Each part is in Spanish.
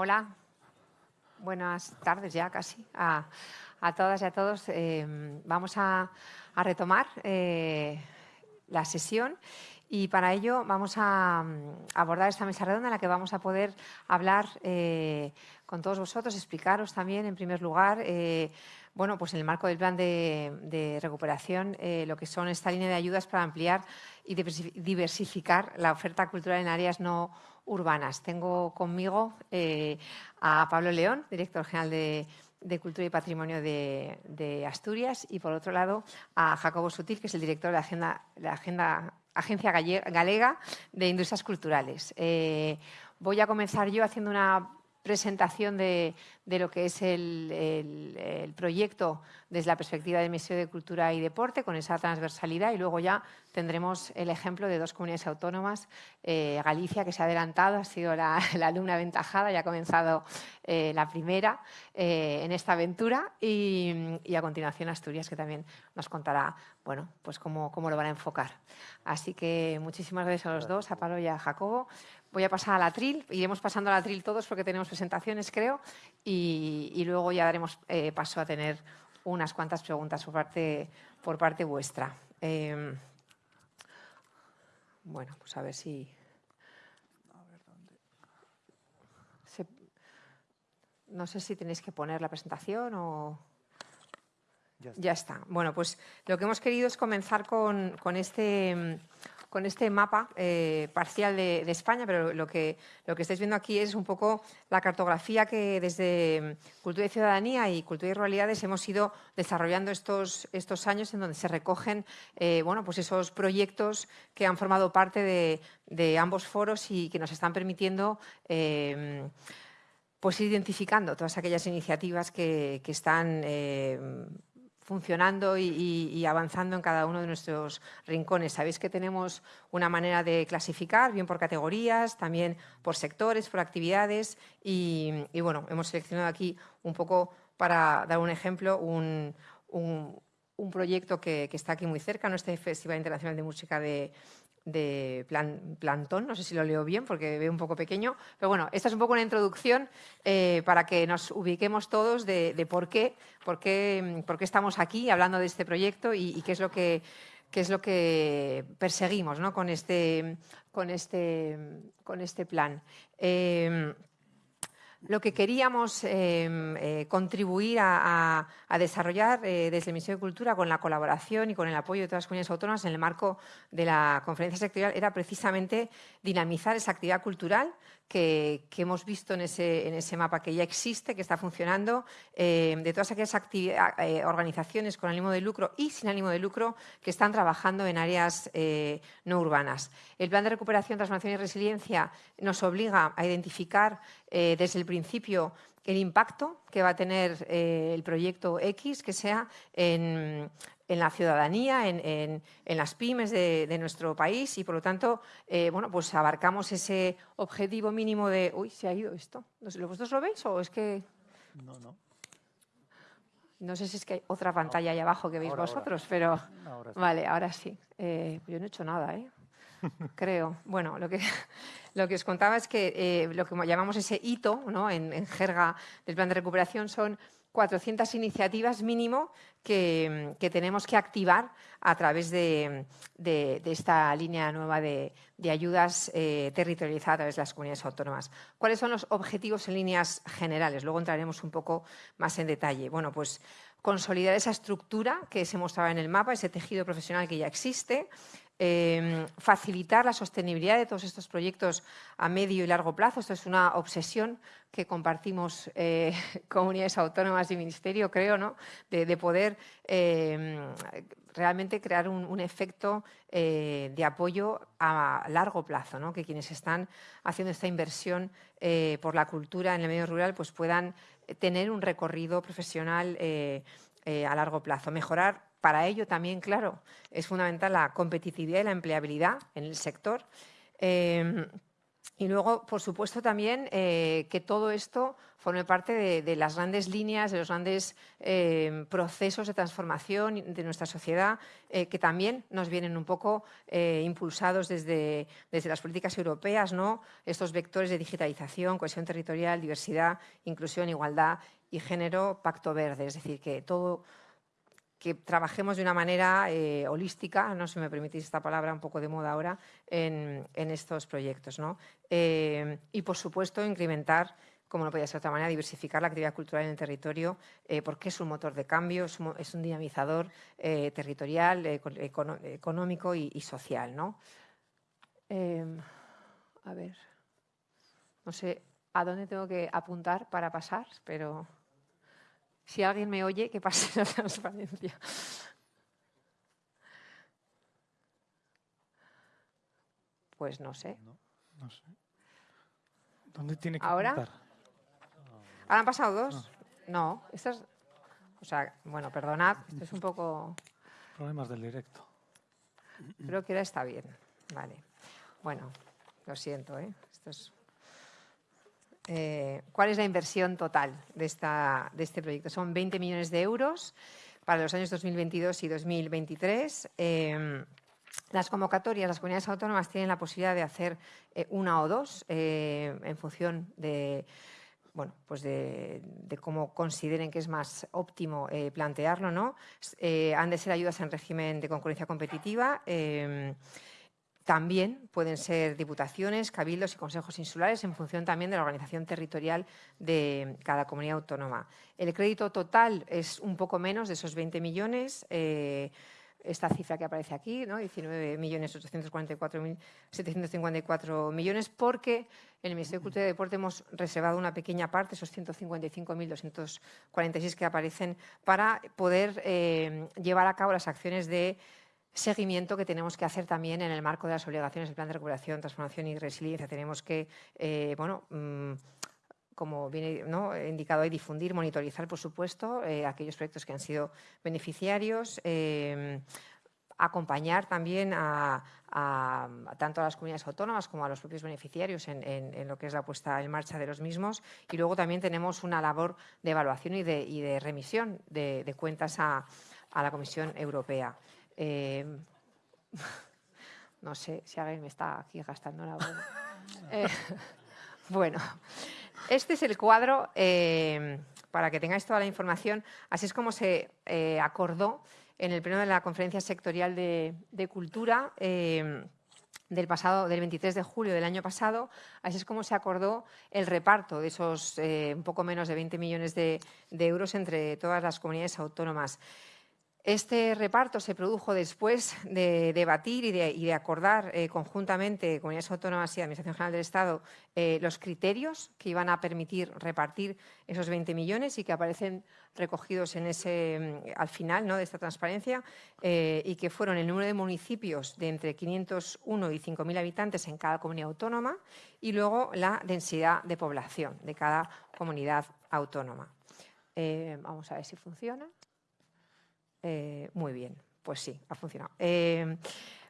Hola, buenas tardes ya casi a, todas y a todos. Em, vamos a, retomar eh, la sesión y para ello vamos a, abordar esta mesa redonda en la que vamos a poder hablar eh, con todos vosotros, explicaros también en primer lugar eh, bueno, pues en el marco del plan de, recuperación, lo que son esta línea de ayudas para ampliar y diversificar la oferta cultural en áreas no urbanas. Tengo conmigo eh, a Pablo León, director general de, Cultura y Patrimonio de, Asturias, y por otro lado a Jacobo Sutil, que es el director de la Agenda, la Agenda Agencia Galega de Industrias Culturales. Eh, voy a comenzar yo haciendo una presentación de, lo que es el, proyecto desde la perspectiva del Ministerio de Cultura y Deporte, con esa transversalidad, y luego ya tendremos el ejemplo de dos comunidades autónomas, eh, Galicia, que se ha adelantado, ha sido la, alumna aventajada, ya ha comenzado eh, la primera eh, en esta aventura, y, a continuación Asturias, que también nos contará bueno, pues cómo, cómo lo van a enfocar. Así que muchísimas gracias a los dos, a Pablo y a Jacobo. Voy a pasar a la tril, iremos pasando a la tril todos porque tenemos presentaciones, creo, y, luego ya daremos eh, paso a tener unas cuantas preguntas por parte, por parte vuestra. Em, bueno, pues a ver si... no sé si tenéis que poner la presentación o... Ya está. Bueno, pues lo que hemos querido es comenzar con, con este con este mapa eh, parcial de, España, pero lo que, lo que estáis viendo aquí es un poco la cartografía que desde Cultura y Ciudadanía y Cultura y Ruralidades hemos ido desarrollando estos, estos años en donde se recogen eh, bueno, pues esos proyectos que han formado parte de, ambos foros y que nos están permitiendo eh, pues ir identificando todas aquellas iniciativas que, que están funcionando y, avanzando en cada uno de nuestros rincones. Sabéis que tenemos una manera de clasificar, bien por categorías, también por sectores, por actividades y, bueno, hemos seleccionado aquí un poco para dar un ejemplo, un, proyecto que, que, está aquí muy cerca, ¿no? este Festival Internacional de Música de, de Plantón, no sé si lo leo bien porque veo un poco pequeño, pero bueno, esta es un poco una introducción eh, para que nos ubiquemos todos de, por, qué, por, qué, por, qué, estamos aquí hablando de este proyecto y, qué es lo que qué es lo que perseguimos ¿no? con, este, con, este, con este plan. Eh, lo que queríamos em, eh, contribuir a, desarrollar eh, desde el Ministerio de Cultura con la colaboración y con el apoyo de todas las comunidades autónomas en el marco de la conferencia sectorial era precisamente dinamizar esa actividad cultural que, hemos visto en ese, en ese, mapa que ya existe, que está funcionando, eh, de todas aquellas eh, organizaciones con ánimo de lucro y sin ánimo de lucro que están trabajando en áreas eh, no urbanas. El Plan de Recuperación, Transformación y Resiliencia nos obliga a identificar desde el principio el impacto que va a tener el proyecto X, que sea en, en la ciudadanía, en, las pymes de, nuestro país y, por lo tanto, eh, bueno, pues abarcamos ese objetivo mínimo de... Uy, se ha ido esto. ¿Vosotros lo veis o es que...? No, no. No sé si es que hay otra pantalla ahí abajo que veis vosotros, pero... Vale, ahora sí. Eh, yo no he hecho nada, ¿eh? Creo. Bueno, lo que, lo que os contaba es que eh, lo que llamamos ese hito ¿no? en, jerga del plan de recuperación son 400 iniciativas mínimo que, tenemos que activar a través de, esta línea nueva de, ayudas eh, territorializadas de las comunidades autónomas. ¿Cuáles son los objetivos en líneas generales? Luego entraremos un poco más en detalle. Bueno, pues consolidar esa estructura que se mostraba en el mapa, ese tejido profesional que ya existe, Em, facilitar la sostenibilidad de todos estos proyectos a medio y largo plazo. Esto es una obsesión que compartimos eh, comunidades autónomas y ministerio, creo, ¿no? de, poder em, realmente crear un, efecto eh, de apoyo a largo plazo, ¿no? que quienes están haciendo esta inversión eh, por la cultura en el medio rural pues puedan tener un recorrido profesional a largo plazo. Mejorar para ello también, claro, es fundamental la competitividad y la empleabilidad en el sector. Em, y luego, por supuesto, también eh, que todo esto forme parte de, las grandes líneas, de los grandes eh, procesos de transformación de nuestra sociedad, eh, que también nos vienen un poco impulsados desde, desde, las políticas europeas, ¿no? estos vectores de digitalización, cohesión territorial, diversidad, inclusión, igualdad y género, pacto verde. Es decir, que todo que trabajemos de una manera eh, holística, no si me permitís esta palabra un poco de moda ahora, en, estos proyectos. ¿no? Eh, y, por supuesto, incrementar, como no podía ser de otra manera, diversificar la actividad cultural en el territorio, eh, porque es un motor de cambio, es un, dinamizador territorial, económico y, y social. ¿no? a ver, no sé a dónde tengo que apuntar para pasar, pero... Si alguien me oye, que pase la transparencia. Pues no sé. No, sé. ¿Dónde tiene que ¿Ahora? ¿Ahora han pasado dos? No. Esto es... O sea, bueno, perdonad, esto es un poco... Problemas del directo. Creo que ahora está bien. Vale. Bueno, lo siento, ¿eh? Esto es eh, cuál es la inversión total de, este proyecto. Son 20 millones de euros para los años 2022 y 2023. Em, las convocatorias, las comunidades autónomas tienen la posibilidad de hacer eh, una o dos eh, en función de, bueno, pues de, cómo consideren que es más óptimo plantearlo. ¿no? han de ser ayudas en régimen de concurrencia competitiva. Em, también pueden ser diputaciones, cabildos y consejos insulares en función también de la organización territorial de cada comunidad autónoma. El crédito total es un poco menos de esos 20 millones. Eh, esta cifra que aparece aquí, ¿no? 19.844.754 millones, porque en el Ministerio de Cultura y Deporte hemos reservado una pequeña parte, esos 155.246 que aparecen, para poder eh, llevar a cabo las acciones de seguimiento que tenemos que hacer también en el marco de las obligaciones del Plan de Recuperación, Transformación y Resiliencia. Tenemos que, eh, bueno, mm, como viene ¿no? indicado ahí, difundir, monitorizar, por supuesto, eh, aquellos proyectos que han sido beneficiarios, eh, acompañar también a, tanto a las comunidades autónomas como a los propios beneficiarios en, lo que es la puesta en marcha de los mismos. Y luego también tenemos una labor de evaluación y de, remisión de, cuentas a la Comisión Europea. Eh, no sé si alguien me está aquí gastando la voz. Eh, bueno, este es el cuadro, eh, para que tengáis toda la información. Así es como se acordó en el pleno de la Conferencia Sectorial de, Cultura del pasado, del 23 de julio del año pasado, así es como se acordó el reparto de esos un poco menos de 20 millones de euros entre todas las comunidades autónomas. Este reparto se produjo después de debatir y de, acordar eh, conjuntamente Comunidades Autónomas y Administración General del Estado eh, los criterios que iban a permitir repartir esos 20 millones y que aparecen recogidos en ese, mm, al final ¿no? de esta transparencia eh, y que fueron el número de municipios de entre 501 y 5.000 habitantes en cada comunidad autónoma y luego la densidad de población de cada comunidad autónoma. vamos a ver si funciona. Eh, muy bien, pues sí, ha funcionado. Eh,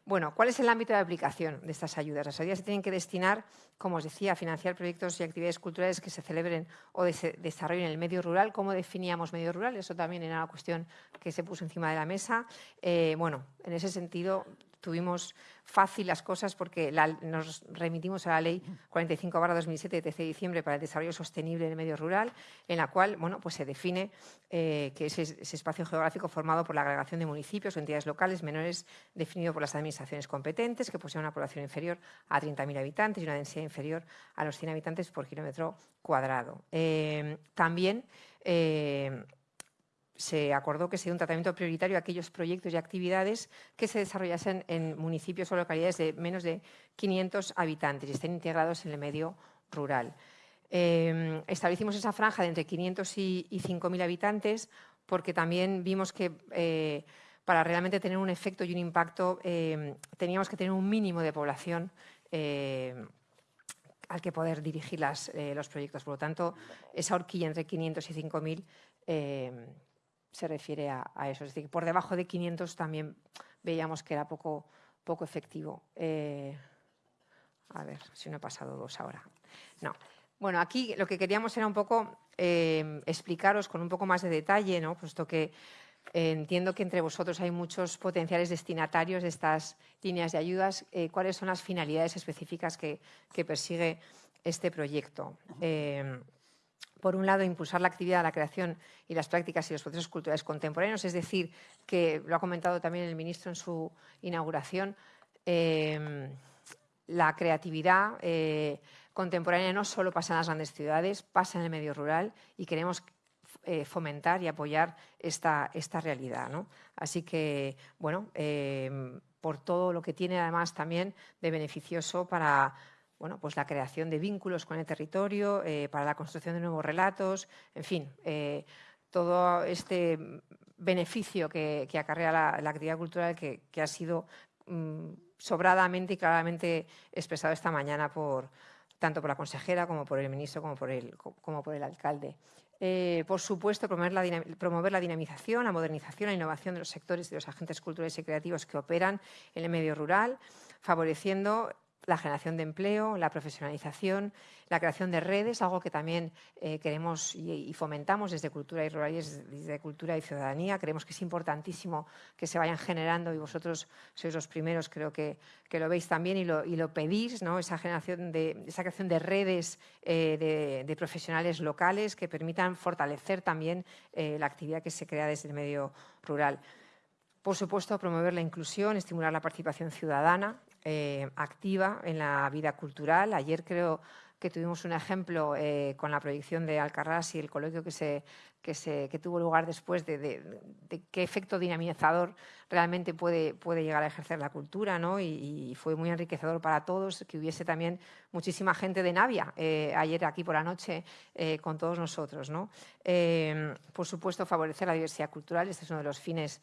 bueno, ¿cuál es el ámbito de aplicación de estas ayudas? Las ayudas se tienen que destinar, como os decía, a financiar proyectos y actividades culturales que se celebren o se desarrollen en el medio rural. ¿Cómo definíamos medio rural? Eso también era una cuestión que se puso encima de la mesa. Eh, bueno, en ese sentido, tuvimos fácil las cosas porque nos remitimos a la Ley 45-2007 de 13 de diciembre para el desarrollo sostenible del medio rural, en la cual bueno, pues se define eh, que es ese espacio geográfico formado por la agregación de municipios o entidades locales menores definido por las administraciones competentes que poseen una población inferior a 30.000 habitantes y una densidad inferior a los 100 habitantes por kilómetro cuadrado. Eh, también eh, se acordó que sería un tratamiento prioritario a aquellos proyectos y actividades que se desarrollasen en municipios o localidades de menos de 500 habitantes y estén integrados en el medio rural. Em, establecimos esa franja de entre 500 y, 5.000 habitantes porque también vimos que eh, para realmente tener un efecto y un impacto em, teníamos que tener un mínimo de población em, al que poder dirigir eh, los proyectos. Por lo tanto, esa horquilla entre 500 y 5.000 se refiere a, eso. Es decir, por debajo de 500 también veíamos que era poco, poco efectivo. Eh, A ver, si no he pasado dos ahora. No. Bueno, aquí lo que queríamos era un poco eh, explicaros con un poco más de detalle, ¿no? puesto que eh, entiendo que entre vosotros hay muchos potenciales destinatarios de estas líneas de ayudas, cuáles son las finalidades específicas que, persigue este proyecto. Por un lado, impulsar la actividad, la creación y las prácticas y los procesos culturales contemporáneos, es decir, que lo ha comentado también el ministro en su inauguración, la creatividad eh, contemporánea no solo pasa en las grandes ciudades, pasa en el medio rural y queremos eh, fomentar y apoyar esta, esta realidad. Así que, bueno, eh, por todo lo que tiene además también de beneficioso para bueno, pues la creación de vínculos con el territorio, para la construcción de nuevos relatos, en fin, todo este beneficio que, acarrea la, actividad cultural que, ha sido mm, sobradamente y claramente expresado esta mañana por, tanto por la consejera como por el ministro como por el, como por el alcalde. Eh, por supuesto, promover la, promover la, dinamización, la modernización, la innovación de los sectores y de los agentes culturales y creativos que operan en el medio rural, favoreciendo la generación de empleo, la profesionalización, la creación de redes, algo que también eh, queremos y, fomentamos desde Cultura y Rurales, desde Cultura y Ciudadanía. Creemos que es importantísimo que se vayan generando y vosotros sois los primeros, creo que, que lo veis también y lo, y lo pedís, ¿no? esa, generación de, esa creación de redes eh, de, profesionales locales que permitan fortalecer también eh, la actividad que se crea desde el medio rural. Por supuesto, promover la inclusión, estimular la participación ciudadana, eh, activa en la vida cultural. Ayer creo que tuvimos un ejemplo eh, con la proyección de Alcarrás y el coloquio que, se, que, se, que tuvo lugar después de, qué efecto dinamizador realmente puede, puede llegar a ejercer la cultura. ¿no? Y, fue muy enriquecedor para todos que hubiese también muchísima gente de Navia eh, ayer aquí por la noche con todos nosotros. ¿no? por supuesto, favorecer la diversidad cultural. Este es uno de los fines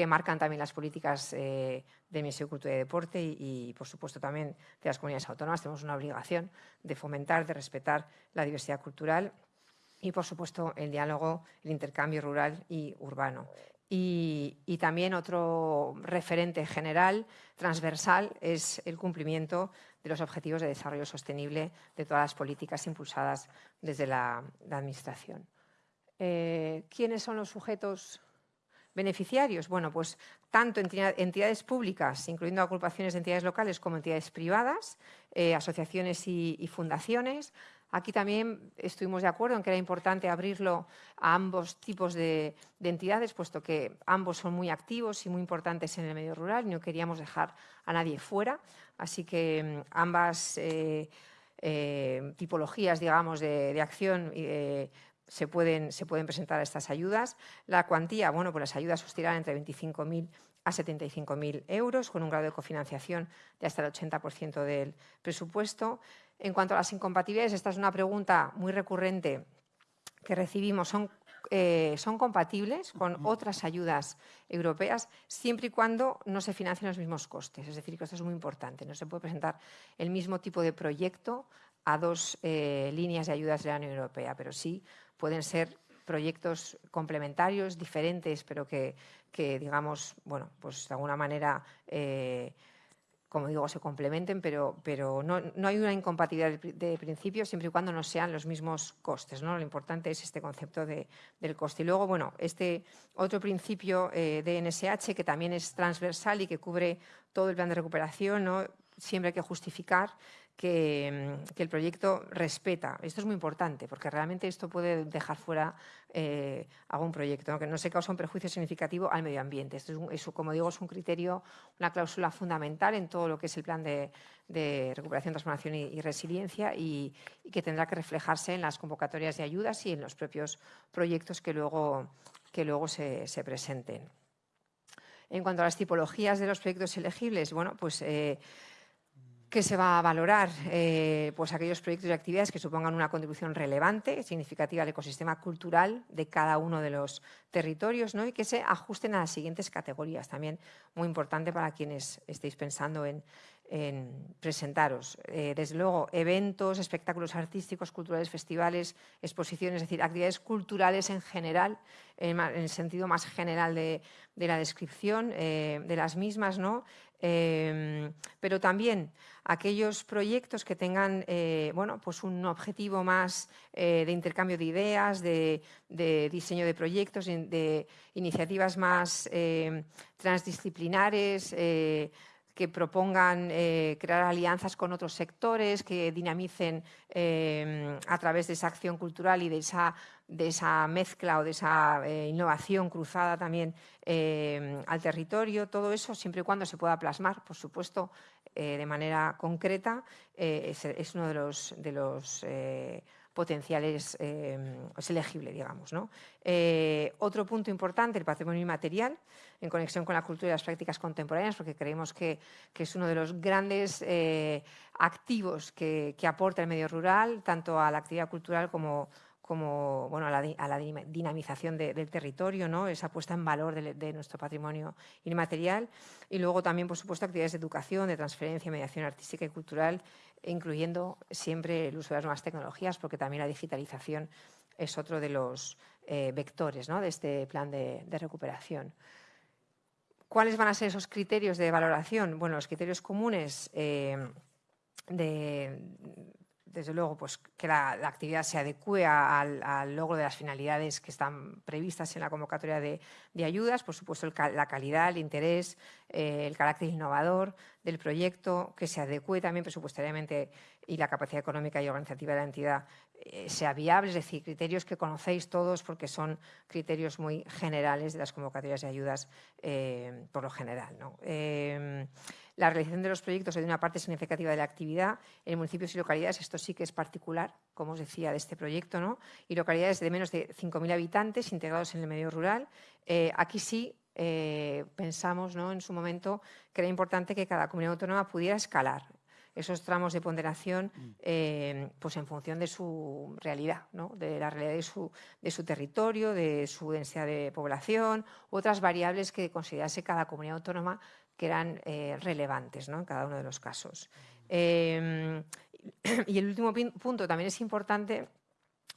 que marcan también las políticas eh, de Ministerio de Cultura y Deporte y, por supuesto, también de las comunidades autónomas. Tenemos una obligación de fomentar, de respetar la diversidad cultural y, por supuesto, el diálogo, el intercambio rural y urbano. Y, también otro referente general, transversal, es el cumplimiento de los objetivos de desarrollo sostenible de todas las políticas impulsadas desde la, Administración. Eh, ¿Quiénes son los sujetos beneficiarios? Bueno, pues tanto entidades públicas, incluyendo agrupaciones de entidades locales, como entidades privadas, eh, asociaciones y, fundaciones. Aquí también estuvimos de acuerdo en que era importante abrirlo a ambos tipos de, entidades, puesto que ambos son muy activos y muy importantes en el medio rural no queríamos dejar a nadie fuera. Así que mm, ambas eh, eh, tipologías, digamos, de, de acción se pueden, se pueden presentar estas ayudas. La cuantía, bueno, pues las ayudas oscilan entre 25.000 a 75.000 euros, con un grado de cofinanciación de hasta el 80% del presupuesto. En cuanto a las incompatibilidades, esta es una pregunta muy recurrente que recibimos. Son, eh, son compatibles con otras ayudas europeas siempre y cuando no se financien los mismos costes. Es decir, que esto es muy importante. No se puede presentar el mismo tipo de proyecto a dos eh, líneas de ayudas de la Unión Europea, pero sí pueden ser proyectos complementarios, diferentes, pero que, digamos, bueno, pues de alguna manera, eh, como digo, se complementen, pero, pero no, hay una incompatibilidad de, principio siempre y cuando no sean los mismos costes. ¿no? Lo importante es este concepto de, del coste. Y luego, bueno, este otro principio eh, de NSH que también es transversal y que cubre todo el plan de recuperación, ¿no? siempre hay que justificar Mm, que, el proyecto respeta. Esto es muy importante porque realmente esto puede dejar fuera eh, algún proyecto, que no se causa un perjuicio significativo al medio ambiente. Esto es, como digo, es un criterio, una cláusula fundamental en todo lo que es el plan de, recuperación, transformación y, resiliencia y, que tendrá que reflejarse en las convocatorias de ayudas y en los propios proyectos que luego, que luego se, presenten. En cuanto a las tipologías de los proyectos elegibles, bueno, pues eh, que se va a valorar eh, pues aquellos proyectos y actividades que supongan una contribución relevante, significativa al ecosistema cultural de cada uno de los territorios ¿no? y que se ajusten a las siguientes categorías. También muy importante para quienes estéis pensando en, en presentaros. Eh, desde luego, eventos, espectáculos artísticos, culturales, festivales, exposiciones, es decir, actividades culturales en general, en, el sentido más general de, la descripción eh, de las mismas, ¿no? Em, pero también aquellos proyectos que tengan eh, bueno, pues un objetivo más de intercambio de ideas, de, de, diseño de proyectos, de iniciativas más transdisciplinares, que propongan eh, crear alianzas con otros sectores, que dinamicen eh, a través de esa acción cultural y de esa, mezcla o de esa eh, innovación cruzada también al territorio. Todo eso, siempre y cuando se pueda plasmar, por supuesto, de manera concreta, es, es, uno de los, de los potenciales em, es elegible, digamos. ¿no? Eh, otro punto importante, el patrimonio inmaterial, en conexión con la cultura y las prácticas contemporáneas, porque creemos que, es uno de los grandes eh, activos que, aporta el medio rural, tanto a la actividad cultural como, como bueno, a, la, dinamización del territorio, ¿no? esa puesta en valor de, nuestro patrimonio inmaterial. Y luego también, por supuesto, actividades de educación, de transferencia, mediación artística y cultural incluyendo siempre el uso de las nuevas tecnologías, porque también la digitalización es otro de los eh, vectores de este plan de, recuperación. ¿Cuáles van a ser esos criterios de valoración? Bueno, los criterios comunes eh, de, desde luego, pues, que la, actividad se adecue al, logro de las finalidades que están previstas en la convocatoria de, ayudas, por supuesto la calidad, el interés, eh, el carácter innovador del proyecto, que se adecue también presupuestariamente y la capacidad económica y organizativa de la entidad eh, sea viable, es decir, criterios que conocéis todos porque son criterios muy generales de las convocatorias de ayudas eh, por lo general. ¿no? La realización de los proyectos de una parte significativa de la actividad en municipios y localidades, esto sí que es particular, como os decía, de este proyecto, ¿no? y localidades de menos de 5.000 habitantes integrados en el medio rural. Eh, aquí sí eh, pensamos ¿no? en su momento que era importante que cada comunidad autónoma pudiera escalar esos tramos de ponderación mm. eh, pues en función de su realidad, ¿no? de la realidad de su, de su, territorio, de su densidad de población, otras variables que considerase cada comunidad autónoma que eran eh, relevantes en cada uno de los casos. Em, y el último punto también es importante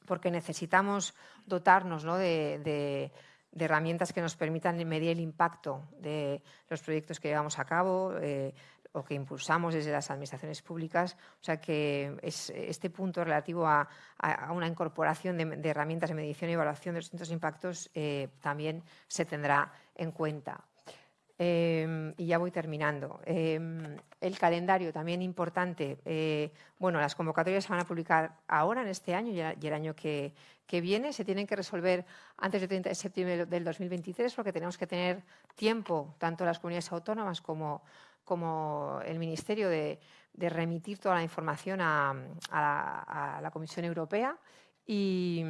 porque necesitamos dotarnos de, herramientas que nos permitan medir el impacto de los proyectos que llevamos a cabo eh, o que impulsamos desde las administraciones públicas. O sea que este punto relativo a, una incorporación de, herramientas de medición y evaluación de los distintos impactos eh, también se tendrá en cuenta. Em, y ya voy terminando. Em, el calendario también importante. Eh, bueno, las convocatorias se van a publicar ahora, en este año y el año que, viene. Se tienen que resolver antes del 30 de septiembre del 2023 porque tenemos que tener tiempo, tanto las comunidades autónomas como, el Ministerio, de, remitir toda la información a, a la Comisión Europea. Y,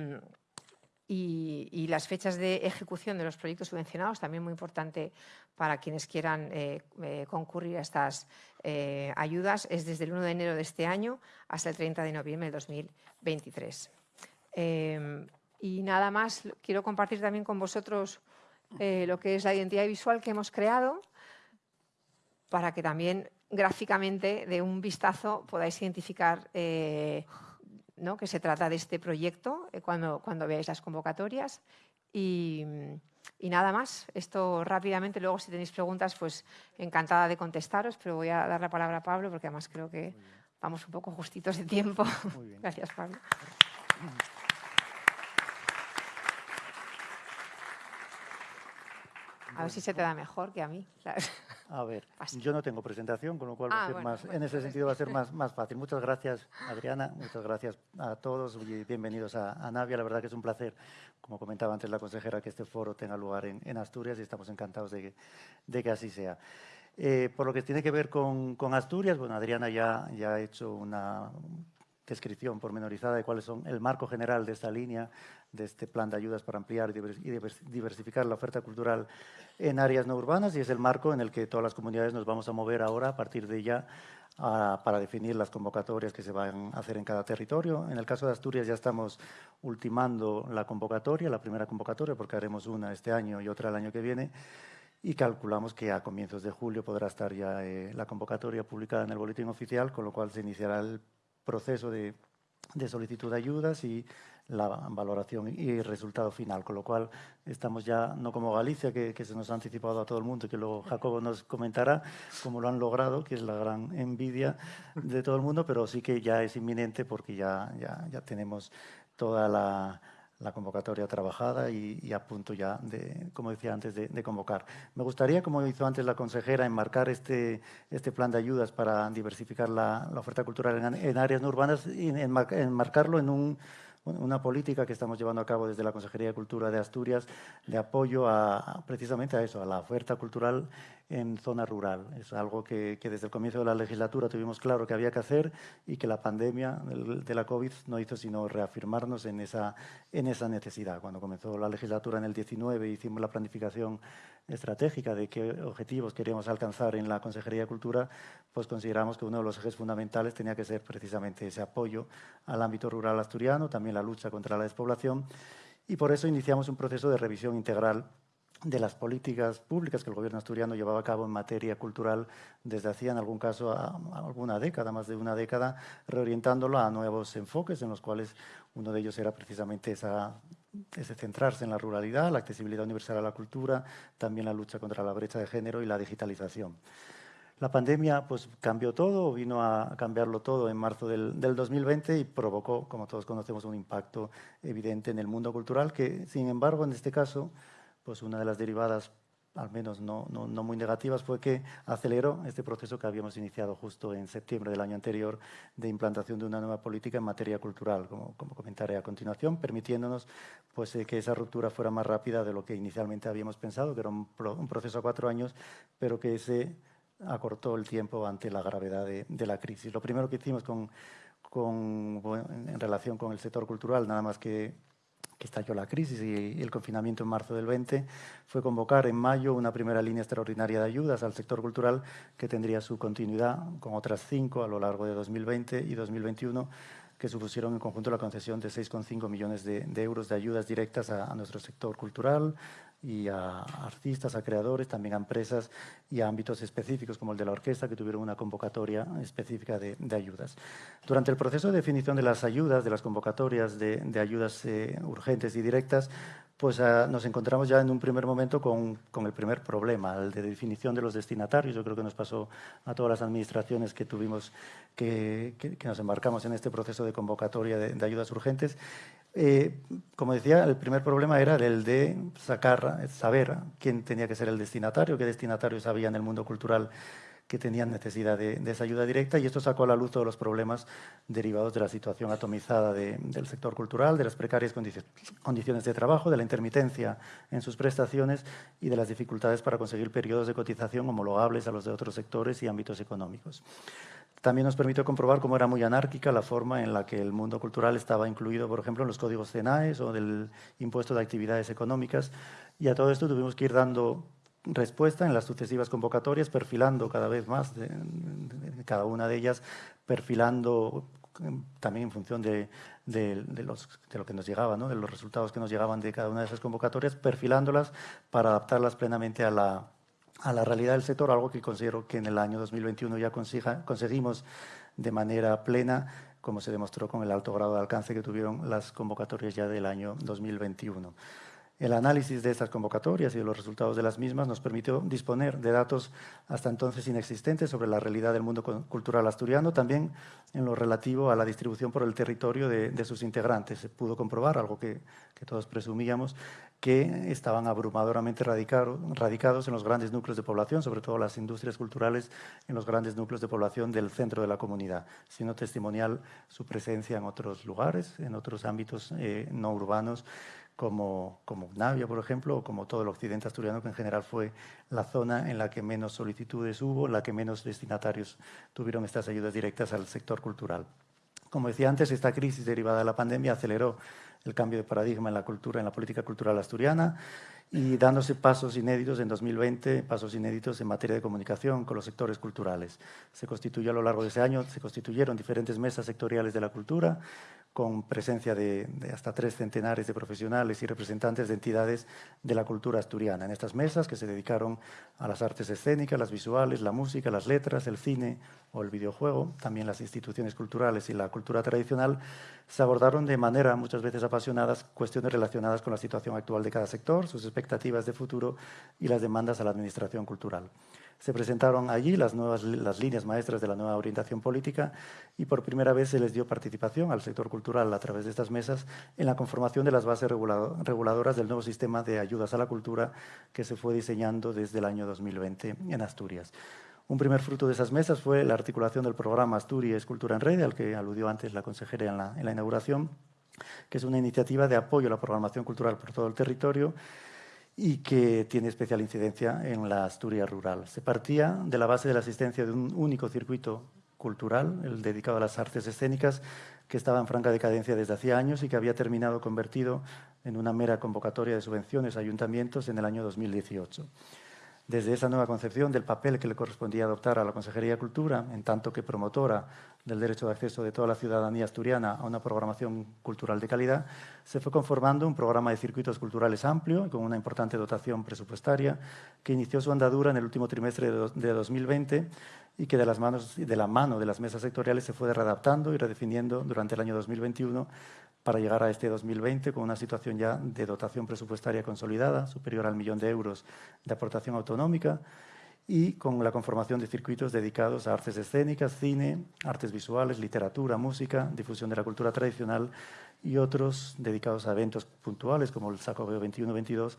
y, las fechas de ejecución de los proyectos subvencionados, también muy importante para quienes quieran eh, eh, concurrir a estas eh, ayudas, es desde el 1 de enero de este año hasta el 30 de noviembre de 2023. Em, y nada más, quiero compartir también con vosotros lo que es la identidad visual que hemos creado para que también gráficamente de un vistazo podáis identificar que se trata de este proyecto eh, cuando, cuando veáis las convocatorias. Y, nada más, esto rápidamente, luego si tenéis preguntas, pues encantada de contestaros, pero voy a dar la palabra a Pablo porque además creo que vamos un poco justitos de tiempo. Gracias, Pablo. A ver si se te da mejor que a mí. A ver, yo no tengo presentación, con lo cual ah, más, en ese sentido va a ser más, más fácil. Muchas gracias, Adriana. Muchas gracias a todos y bienvenidos a, Navia. La verdad que es un placer, como comentaba antes la consejera, que este foro tenga lugar en, Asturias y estamos encantados de que, de que así sea. Eh, por lo que tiene que ver con, con Asturias, bueno, Adriana ya, ya ha hecho una descripción pormenorizada de cuáles son el marco general de esta línea, de este plan de ayudas para ampliar y diversificar la oferta cultural en áreas no urbanas y es el marco en el que todas las comunidades nos vamos a mover ahora a partir de ya para definir las convocatorias que se van a hacer en cada territorio. En el caso de Asturias ya estamos ultimando la convocatoria, la primera convocatoria, porque haremos una este año y otra el año que viene. y calculamos que a comienzos de julio podrá estar ya eh, la convocatoria publicada en el boletín oficial, con lo cual se iniciará el proceso de, de solicitud de ayudas y la valoración y resultado final, con lo cual estamos ya, no como Galicia, que, se nos ha anticipado a todo el mundo, que luego Jacobo nos comentará cómo lo han logrado, que es la gran envidia de todo el mundo, pero sí que ya es inminente porque ya, ya, ya tenemos toda la, la convocatoria trabajada y, a punto ya, de, como decía antes, de, convocar. Me gustaría, como hizo antes la consejera, enmarcar este, este plan de ayudas para diversificar la, oferta cultural en, en áreas no urbanas y enmarcarlo en un una política que estamos llevando a cabo desde la Consejería de Cultura de Asturias de apoyo a, precisamente a eso, a la oferta cultural en zona rural. Es algo que, desde el comienzo de la legislatura tuvimos claro que había que hacer y que la pandemia de la COVID no hizo sino reafirmarnos en esa, en esa necesidad. Cuando comenzó la legislatura en el 19 hicimos la planificación estratégica de qué objetivos queríamos alcanzar en la Consejería de Cultura, pues consideramos que uno de los ejes fundamentales tenía que ser precisamente ese apoyo al ámbito rural asturiano, también la lucha contra la despoblación, y por eso iniciamos un proceso de revisión integral de las políticas públicas que el gobierno asturiano llevaba a cabo en materia cultural desde hacía, en algún caso, alguna década, más de una década, reorientándolo a nuevos enfoques en los cuales uno de ellos era precisamente ese centrarse en la ruralidad, la accesibilidad universal a la cultura, también la lucha contra la brecha de género y la digitalización. La pandemia pues, cambió todo, vino a cambiarlo todo en marzo del, del, 2020 y provocó, como todos conocemos, un impacto evidente en el mundo cultural que, sin embargo, en este caso, pues una de las derivadas, al menos no, no, no, muy negativas, fue que aceleró este proceso que habíamos iniciado justo en septiembre del año anterior de implantación de una nueva política en materia cultural, como, como comentaré a continuación, permitiéndonos pues, eh, que esa ruptura fuera más rápida de lo que inicialmente habíamos pensado, que era un, proceso a cuatro años, pero que se acortó el tiempo ante la gravedad de, de la crisis. Lo primero que hicimos con, con, en relación con el sector cultural, nada más que que estalló la crisis y el confinamiento en marzo del 20, fue convocar en mayo una primera línea extraordinaria de ayudas al sector cultural que tendría su continuidad con otras cinco a lo largo de 2020 y 2021 que supusieron en conjunto la concesión de 6,5 millones de, euros de ayudas directas a, nuestro sector cultural, y a artistas, a creadores, también a empresas y a ámbitos específicos como el de la orquesta que tuvieron una convocatoria específica de, ayudas. Durante el proceso de definición de las ayudas, de las convocatorias de, ayudas eh, urgentes y directas, pues ah, nos encontramos ya en un primer momento con, con, el primer problema, el de definición de los destinatarios. Yo creo que nos pasó a todas las administraciones que tuvimos que, que, nos embarcamos en este proceso de convocatoria de ayudas urgentes. Eh, como decía, el primer problema era el de sacar, saber quién tenía que ser el destinatario, qué destinatarios había en el mundo cultural que tenían necesidad de, esa ayuda directa y esto sacó a la luz todos los problemas derivados de la situación atomizada del sector cultural, de las precarias condiciones de trabajo, de la intermitencia en sus prestaciones y de las dificultades para conseguir periodos de cotización homologables a los de otros sectores y ámbitos económicos. También nos permitió comprobar cómo era muy anárquica la forma en la que el mundo cultural estaba incluido, por ejemplo, en los códigos CENAES o del impuesto de actividades económicas. Y a todo esto tuvimos que ir dando respuesta en las sucesivas convocatorias, perfilando cada vez más de, cada una de ellas, perfilando también en función de, los, de, lo que nos llegaba, ¿no? de los resultados que nos llegaban de cada una de esas convocatorias, perfilándolas para adaptarlas plenamente a la, a la realidad del sector, algo que considero que en el año 2021 ya conseguimos de manera plena, como se demostró con el alto grado de alcance que tuvieron las convocatorias ya del año 2021. El análisis de estas convocatorias y de los resultados de las mismas nos permitió disponer de datos hasta entonces inexistentes sobre la realidad del mundo cultural asturiano, también en lo relativo a la distribución por el territorio de, sus integrantes. Se pudo comprobar, algo que, todos presumíamos, que estaban abrumadoramente radicados en los grandes núcleos de población, sobre todo las industrias culturales en los grandes núcleos de población del centro de la comunidad, siendo testimonial su presencia en otros lugares, en otros ámbitos eh, no urbanos, como, como Navia, por ejemplo, o como todo el occidente asturiano, que en general fue la zona en la que menos solicitudes hubo, la que menos destinatarios tuvieron estas ayudas directas al sector cultural. Como decía antes, esta crisis derivada de la pandemia aceleró el cambio de paradigma en la cultura, en la política cultural asturiana y dándose pasos inéditos en 2020, pasos inéditos en materia de comunicación con los sectores culturales. Se constituyó a lo largo de ese año, se constituyeron diferentes mesas sectoriales de la cultura, con presencia de, hasta tres centenares de profesionales y representantes de entidades de la cultura asturiana. En estas mesas que se dedicaron a las artes escénicas, las visuales, la música, las letras, el cine o el videojuego, también las instituciones culturales y la cultura tradicional, se abordaron de manera muchas veces apasionadas cuestiones relacionadas con la situación actual de cada sector, sus expectativas de futuro y las demandas a la administración cultural. Se presentaron allí las, nuevas, las líneas maestras de la nueva orientación política y por primera vez se les dio participación al sector cultural a través de estas mesas en la conformación de las bases reguladoras del nuevo sistema de ayudas a la cultura que se fue diseñando desde el año 2020 en Asturias. Un primer fruto de esas mesas fue la articulación del programa Asturias Cultura en Red, al que aludió antes la consejera en la, en la inauguración, que es una iniciativa de apoyo a la programación cultural por todo el territorio y que tiene especial incidencia en la Asturias rural. Se partía de la base de la existencia de un único circuito cultural, el dedicado a las artes escénicas, que estaba en franca decadencia desde hacía años y que había terminado convertido en una mera convocatoria de subvenciones a ayuntamientos en el año 2018 desde esa nueva concepción del papel que le correspondía adoptar a la Consejería de Cultura, en tanto que promotora del derecho de acceso de toda la ciudadanía asturiana a una programación cultural de calidad, se fue conformando un programa de circuitos culturales amplio, con una importante dotación presupuestaria, que inició su andadura en el último trimestre de 2020 y que de, las manos, de la mano de las mesas sectoriales se fue readaptando y redefiniendo durante el año 2021 para llegar a este 2020 con una situación ya de dotación presupuestaria consolidada, superior al millón de euros de aportación autonómica, y con la conformación de circuitos dedicados a artes escénicas, cine, artes visuales, literatura, música, difusión de la cultura tradicional y otros dedicados a eventos puntuales como el Sacobeo 21-22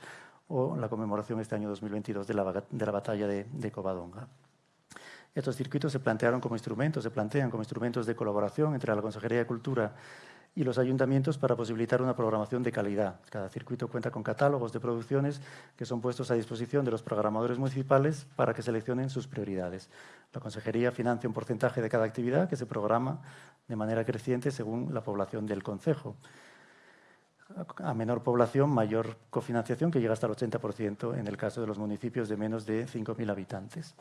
o la conmemoración este año 2022 de la, de la batalla de, Covadonga. Estos circuitos se plantearon como instrumentos, se plantean como instrumentos de colaboración entre la Consejería de Cultura los ayuntamientos para posibilitar una programación de calidad. Cada circuito cuenta con catálogos de producciones que son puestos a disposición de los programadores municipales para que seleccionen sus prioridades. La Consejería financia un porcentaje de cada actividad que se programa de manera creciente según la población del concejo. A menor población, mayor cofinanciación, que llega hasta el 80% en el caso de los municipios de menos de 5.000 habitantes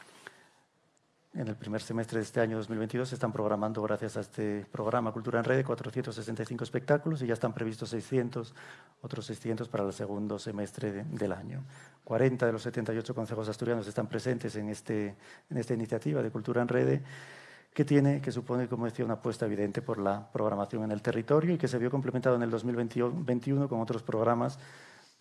en el primer semestre de este año 2022 se están programando, gracias a este programa Cultura en Red, 465 espectáculos y ya están previstos 600, otros 600 para el segundo semestre del año. 40 de los 78 consejos asturianos están presentes en, este, en esta iniciativa de Cultura en Red que tiene, que supone, como decía, una apuesta evidente por la programación en el territorio y que se vio complementado en el 2021 con otros programas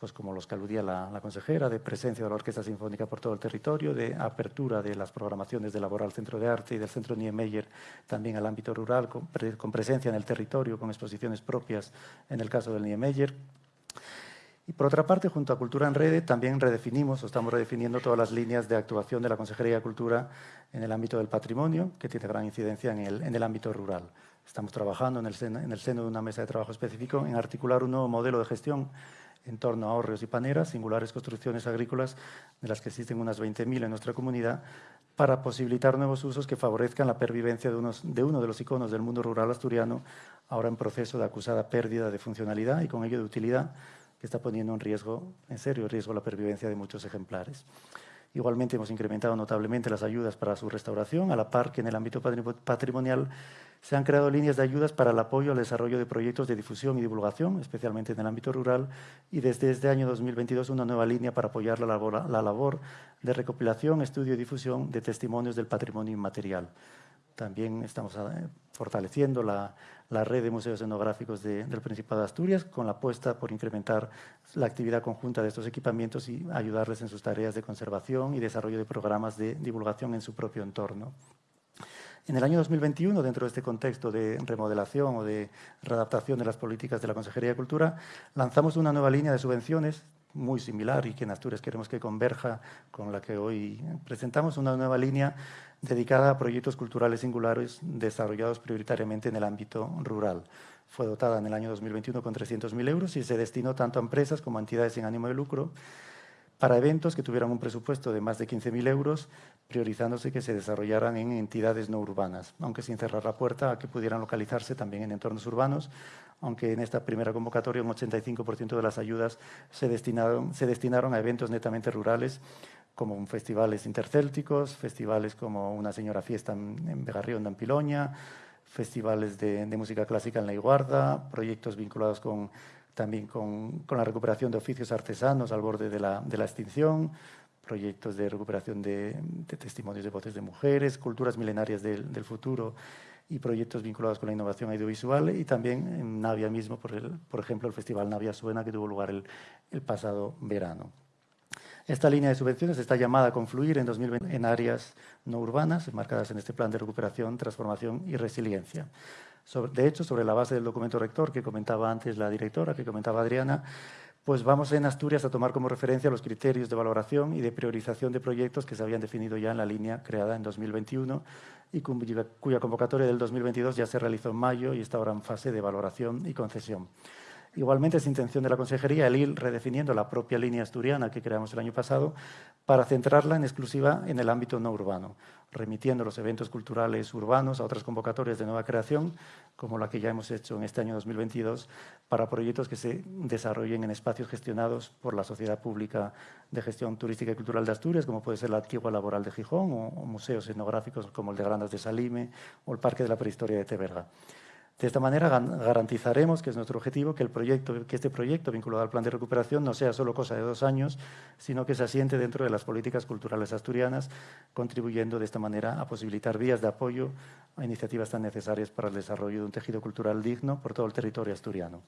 pues como los que aludía la, consejera, de presencia de la Orquesta Sinfónica por todo el territorio, de apertura de las programaciones del Laboral Centro de Arte y del Centro Niemeyer también al ámbito rural, con, presencia en el territorio, con exposiciones propias en el caso del Niemeyer. Y por otra parte, junto a Cultura en Rede, también redefinimos o estamos redefiniendo todas las líneas de actuación de la Consejería de Cultura en el ámbito del patrimonio, que tiene gran incidencia en el, en el ámbito rural. Estamos trabajando en el, en el seno de una mesa de trabajo específico en articular un nuevo modelo de gestión en torno a hórreos y paneras, singulares construcciones agrícolas, de las que existen unas 20.000 en nuestra comunidad, para posibilitar nuevos usos que favorezcan la pervivencia de, unos, de uno de los iconos del mundo rural asturiano, ahora en proceso de acusada pérdida de funcionalidad y con ello de utilidad, que está poniendo en riesgo, en serio riesgo, la pervivencia de muchos ejemplares. Igualmente hemos incrementado notablemente las ayudas para su restauración, a la par que en el ámbito patrimonial se han creado líneas de ayudas para el apoyo al desarrollo de proyectos de difusión y divulgación, especialmente en el ámbito rural, y desde este año 2022 una nueva línea para apoyar la labor, la labor de recopilación, estudio y difusión de testimonios del patrimonio inmaterial. También estamos eh, fortaleciendo la, la red de museos etnográficos del Principado de Asturias con la apuesta por incrementar la actividad conjunta de estos equipamientos y ayudarles en sus tareas de conservación y desarrollo de programas de divulgación en su propio entorno. En el año 2021, dentro de este contexto de remodelación o de readaptación de las políticas de la Consejería de Cultura, lanzamos una nueva línea de subvenciones muy similar y que en Asturias queremos que converja con la que hoy presentamos, una nueva línea dedicada a proyectos culturales singulares desarrollados prioritariamente en el ámbito rural. Fue dotada en el año 2021 con 300.000 euros y se destinó tanto a empresas como a entidades sin ánimo de lucro para eventos que tuvieran un presupuesto de más de 15.000 euros, priorizándose que se desarrollaran en entidades no urbanas, aunque sin cerrar la puerta a que pudieran localizarse también en entornos urbanos, aunque en esta primera convocatoria un 85% de las ayudas se destinaron, se destinaron a eventos netamente rurales, como festivales intercélticos, festivales como Una Señora Fiesta en Begarrión de Ampiloña, festivales de, música clásica en La Iguarda, proyectos vinculados con también con, la recuperación de oficios artesanos al borde de la, extinción, proyectos de recuperación de, testimonios de voces de mujeres, culturas milenarias del, futuro y proyectos vinculados con la innovación audiovisual y también en Navia mismo, por, el, por ejemplo, el Festival Navia Suena que tuvo lugar el pasado verano. Esta línea de subvenciones está llamada a confluir en 2020 en áreas no urbanas, marcadas en este plan de recuperación, transformación y resiliencia de hecho, sobre la base del documento rector que comentaba antes la directora, que comentaba Adriana, pues vamos en Asturias a tomar como referencia los criterios de valoración y de priorización de proyectos que se habían definido ya en la línea creada en 2021 y cuya convocatoria del 2022 ya se realizó en mayo y está ahora en fase de valoración y concesión. Igualmente es intención de la Consejería el ir redefiniendo la propia línea asturiana que creamos el año pasado para centrarla en exclusiva en el ámbito no urbano, remitiendo los eventos culturales urbanos a otras convocatorias de nueva creación, como la que ya hemos hecho en este año 2022, para proyectos que se desarrollen en espacios gestionados por la Sociedad Pública de Gestión Turística y Cultural de Asturias, como puede ser la Antigua Laboral de Gijón o, museos etnográficos como el de Grandas de Salime o el Parque de la Prehistoria de Teberga. De esta manera garantizaremos, que es nuestro objetivo, que, el proyecto, que este proyecto vinculado al plan de recuperación no sea solo cosa de dos años, sino que se asiente dentro de las políticas culturales asturianas, contribuyendo de esta manera a posibilitar vías de apoyo a iniciativas tan necesarias para el desarrollo de un tejido cultural digno por todo el territorio asturiano.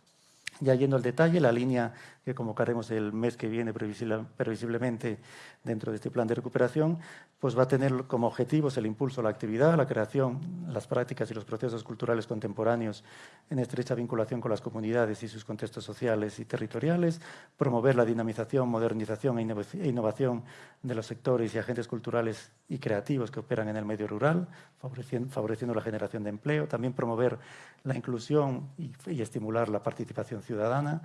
Ya yendo al detalle, la línea que convocaremos el mes que viene previsiblemente dentro de este plan de recuperación, pues va a tener como objetivos el impulso a la actividad, la creación, las prácticas y los procesos culturales contemporáneos en estrecha vinculación con las comunidades y sus contextos sociales y territoriales, promover la dinamización, modernización e, e innovación de los sectores y agentes culturales y creativos que operan en el medio rural, favoreciendo, la generación de empleo, también promover la inclusión y estimular la participación ciudadana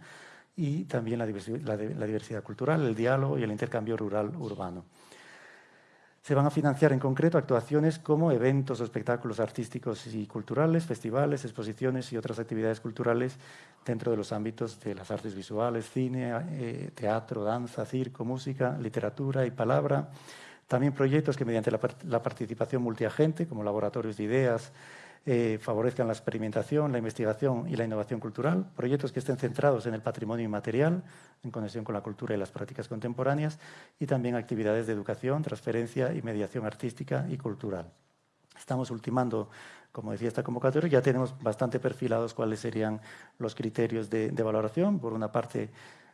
y también la diversidad, cultural, el diálogo y el intercambio rural-urbano. Se van a financiar en concreto actuaciones como eventos o espectáculos artísticos y culturales, festivales, exposiciones y otras actividades culturales dentro de los ámbitos de las artes visuales, cine, eh, teatro, danza, circo, música, literatura y palabra. También proyectos que mediante la participación multiagente, como laboratorios de ideas, eh, favorezcan la experimentación, la investigación y la innovación cultural, proyectos que estén centrados en el patrimonio inmaterial, en conexión con la cultura y las prácticas contemporáneas, y también actividades de educación, transferencia y mediación artística y cultural. Estamos ultimando, como decía esta convocatoria, ya tenemos bastante perfilados cuáles serían los criterios de valoración. Por una parte,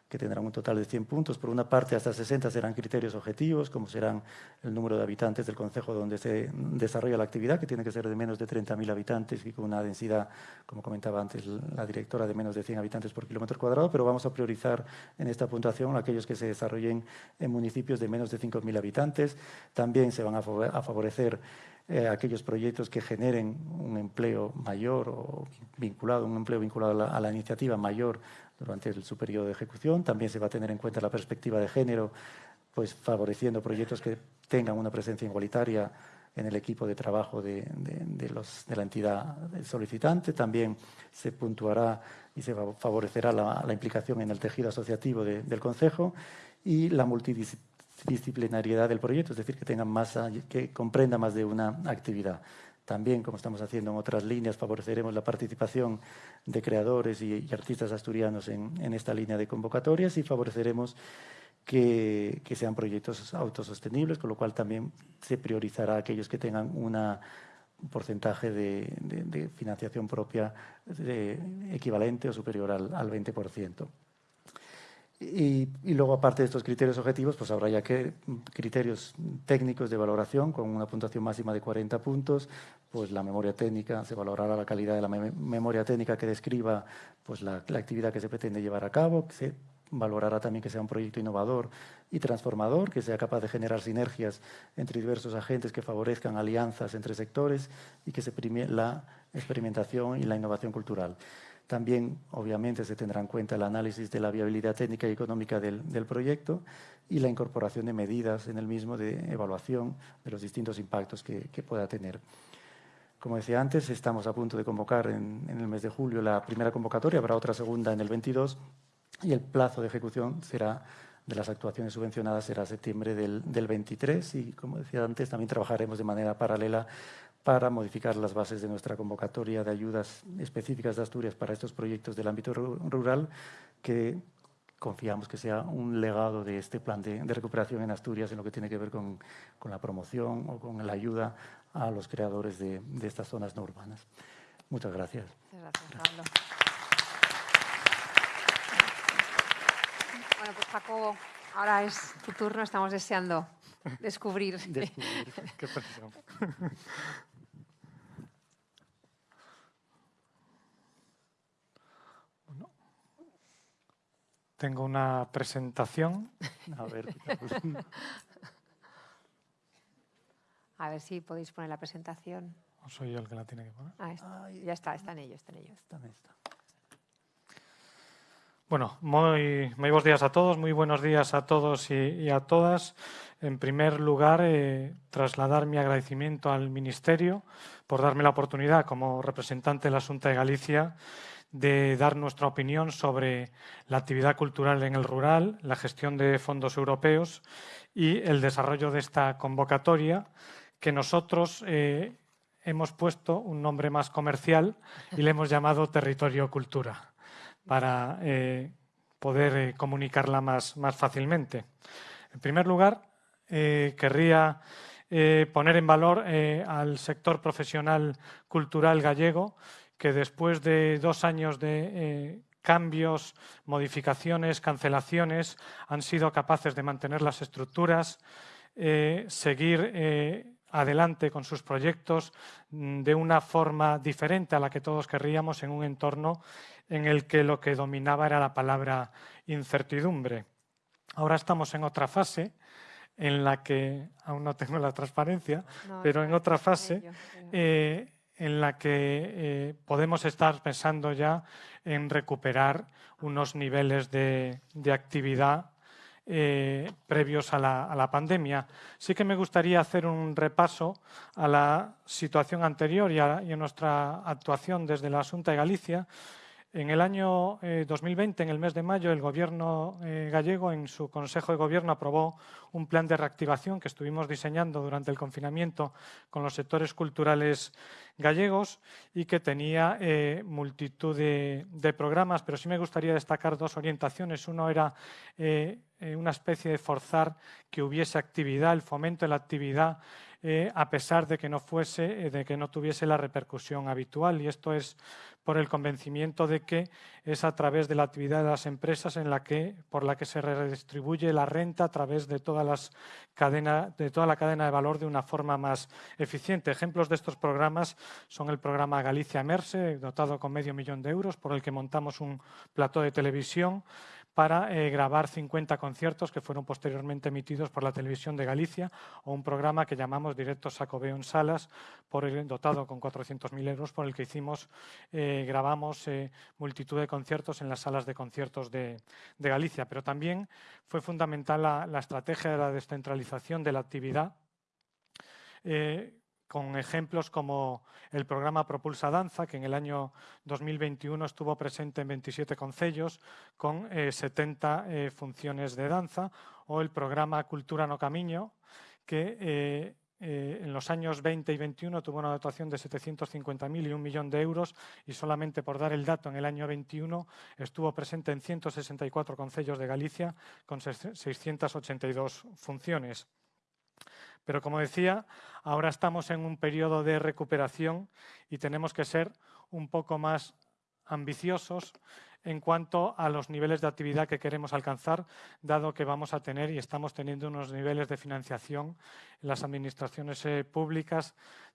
que tendrán un total de 100 puntos. Por una parte, hasta 60 serán criterios objetivos, como serán el número de habitantes del concejo donde se desarrolla la actividad, que tiene que ser de menos de 30.000 habitantes y con una densidad, como comentaba antes la directora, de menos de 100 habitantes por kilómetro cuadrado, pero vamos a priorizar en esta puntuación aquellos que se desarrollen en municipios de menos de 5.000 habitantes. También se van a favorecer eh, aquellos proyectos que generen un empleo mayor o vinculado, un empleo vinculado a la, la iniciativa mayor durante su periodo de ejecución. También se va a tener en cuenta la perspectiva de género, pues favoreciendo proyectos que tengan una presencia igualitaria en el equipo de trabajo de, de la entidad solicitante. También se puntuará y se favorecerá la, implicación en el tejido asociativo del Consejo y la multidisciplinariedad del proyecto, es decir, que, tenga más, que comprenda más de una actividad. También, como estamos haciendo en otras líneas, favoreceremos la participación de creadores y, artistas asturianos en, esta línea de convocatorias y favoreceremos que, sean proyectos autosostenibles, con lo cual también se priorizará aquellos que tengan un porcentaje de, financiación propia equivalente o superior al, al 20%. Y, luego, aparte de estos criterios objetivos, pues habrá ya que criterios técnicos de valoración con una puntuación máxima de 40 puntos, pues la memoria técnica, se valorará la calidad de la memoria técnica que describa pues la, actividad que se pretende llevar a cabo, se valorará también que sea un proyecto innovador y transformador, que sea capaz de generar sinergias entre diversos agentes que favorezcan alianzas entre sectores y que se prime la experimentación y la innovación cultural. También, obviamente, se tendrá en cuenta el análisis de la viabilidad técnica y económica del, proyecto y la incorporación de medidas en el mismo de evaluación de los distintos impactos que, pueda tener. Como decía antes, estamos a punto de convocar en, el mes de julio la primera convocatoria, habrá otra segunda en el 22 y el plazo de ejecución será de las actuaciones subvencionadas será septiembre del, del 23 y, como decía antes, también trabajaremos de manera paralela para modificar las bases de nuestra convocatoria de ayudas específicas de Asturias para estos proyectos del ámbito rural, que confiamos que sea un legado de este plan de, recuperación en Asturias en lo que tiene que ver con, la promoción o con la ayuda a los creadores de, estas zonas no urbanas. Muchas gracias. gracias, Pablo. Bueno, pues Paco, ahora es tu turno, estamos deseando descubrir. descubrir. Qué Tengo una presentación. A ver, A ver si podéis poner la presentación. ¿O soy yo el que la tiene que poner? Ah, ya está, está en ello, está en ello. Está en Bueno, muy, muy, buenos días a todos, muy buenos días a todos y, a todas. En primer lugar, eh, trasladar mi agradecimiento al Ministerio por darme la oportunidad como representante de la Asunta de Galicia de dar nuestra opinión sobre la actividad cultural en el rural, la gestión de fondos europeos y el desarrollo de esta convocatoria que nosotros eh, hemos puesto un nombre más comercial y le hemos llamado Territorio Cultura para eh, poder eh, comunicarla más, más, fácilmente. En primer lugar, querría poner en valor al sector profesional cultural gallego que después de dos años de eh, cambios, modificaciones, cancelaciones, han sido capaces de mantener las estructuras, eh, seguir eh, adelante con sus proyectos mm, de una forma diferente a la que todos querríamos en un entorno en el que lo que dominaba era la palabra incertidumbre. Ahora estamos en otra fase en la que, aún no tengo la transparencia, pero en otra fase en la que eh, podemos estar pensando ya en recuperar unos niveles de, actividad eh, previos a la, pandemia. Sí que me gustaría hacer un repaso a la situación anterior y a, y a nuestra actuación desde la Asunta de Galicia en el año 2020, eh, en el mes de mayo, el Gobierno eh, gallego, en su Consejo de Gobierno, aprobó un plan de reactivación que estuvimos diseñando durante el confinamiento con los sectores culturales gallegos y que tenía eh, multitud de, programas, pero sí me gustaría destacar dos orientaciones. Uno era una especie de forzar que hubiese actividad, el fomento de la actividad a pesar de que no fuese, de que no tuviese la repercusión habitual. Y esto es por el convencimiento de que es a través de la actividad de las empresas en la que, por la que se redistribuye la renta a través de, de toda la cadena de valor de una forma más eficiente. Ejemplos de estos programas son el programa Galicia Emerse, dotado con medio millón de euros, por el que montamos un plató de televisión, para eh, grabar 50 conciertos que fueron posteriormente emitidos por la Televisión de Galicia o un programa que llamamos Directo Sacobeo en Salas, por el, dotado con 400.000 euros, por el que hicimos, eh, grabamos eh, multitud de conciertos en las salas de conciertos de, Galicia. Pero también fue fundamental la, la, estrategia de la descentralización de la actividad con ejemplos como el programa Propulsa Danza, que en el año 2021 estuvo presente en 27 concellos con 70 eh, eh, funciones de danza, o el programa Cultura no Camiño, que eh, en los años 20 y 21 tuvo una dotación de 750.000 y un millón de euros y solamente por dar el dato en el año 21 estuvo presente en 164 concellos de Galicia con 682 funciones. Pero como decía, ahora estamos en un periodo de recuperación y tenemos que ser un poco más ambiciosos en cuanto a los niveles de actividad que queremos alcanzar, dado que vamos a tener y estamos teniendo unos niveles de financiación en las administraciones eh, públicas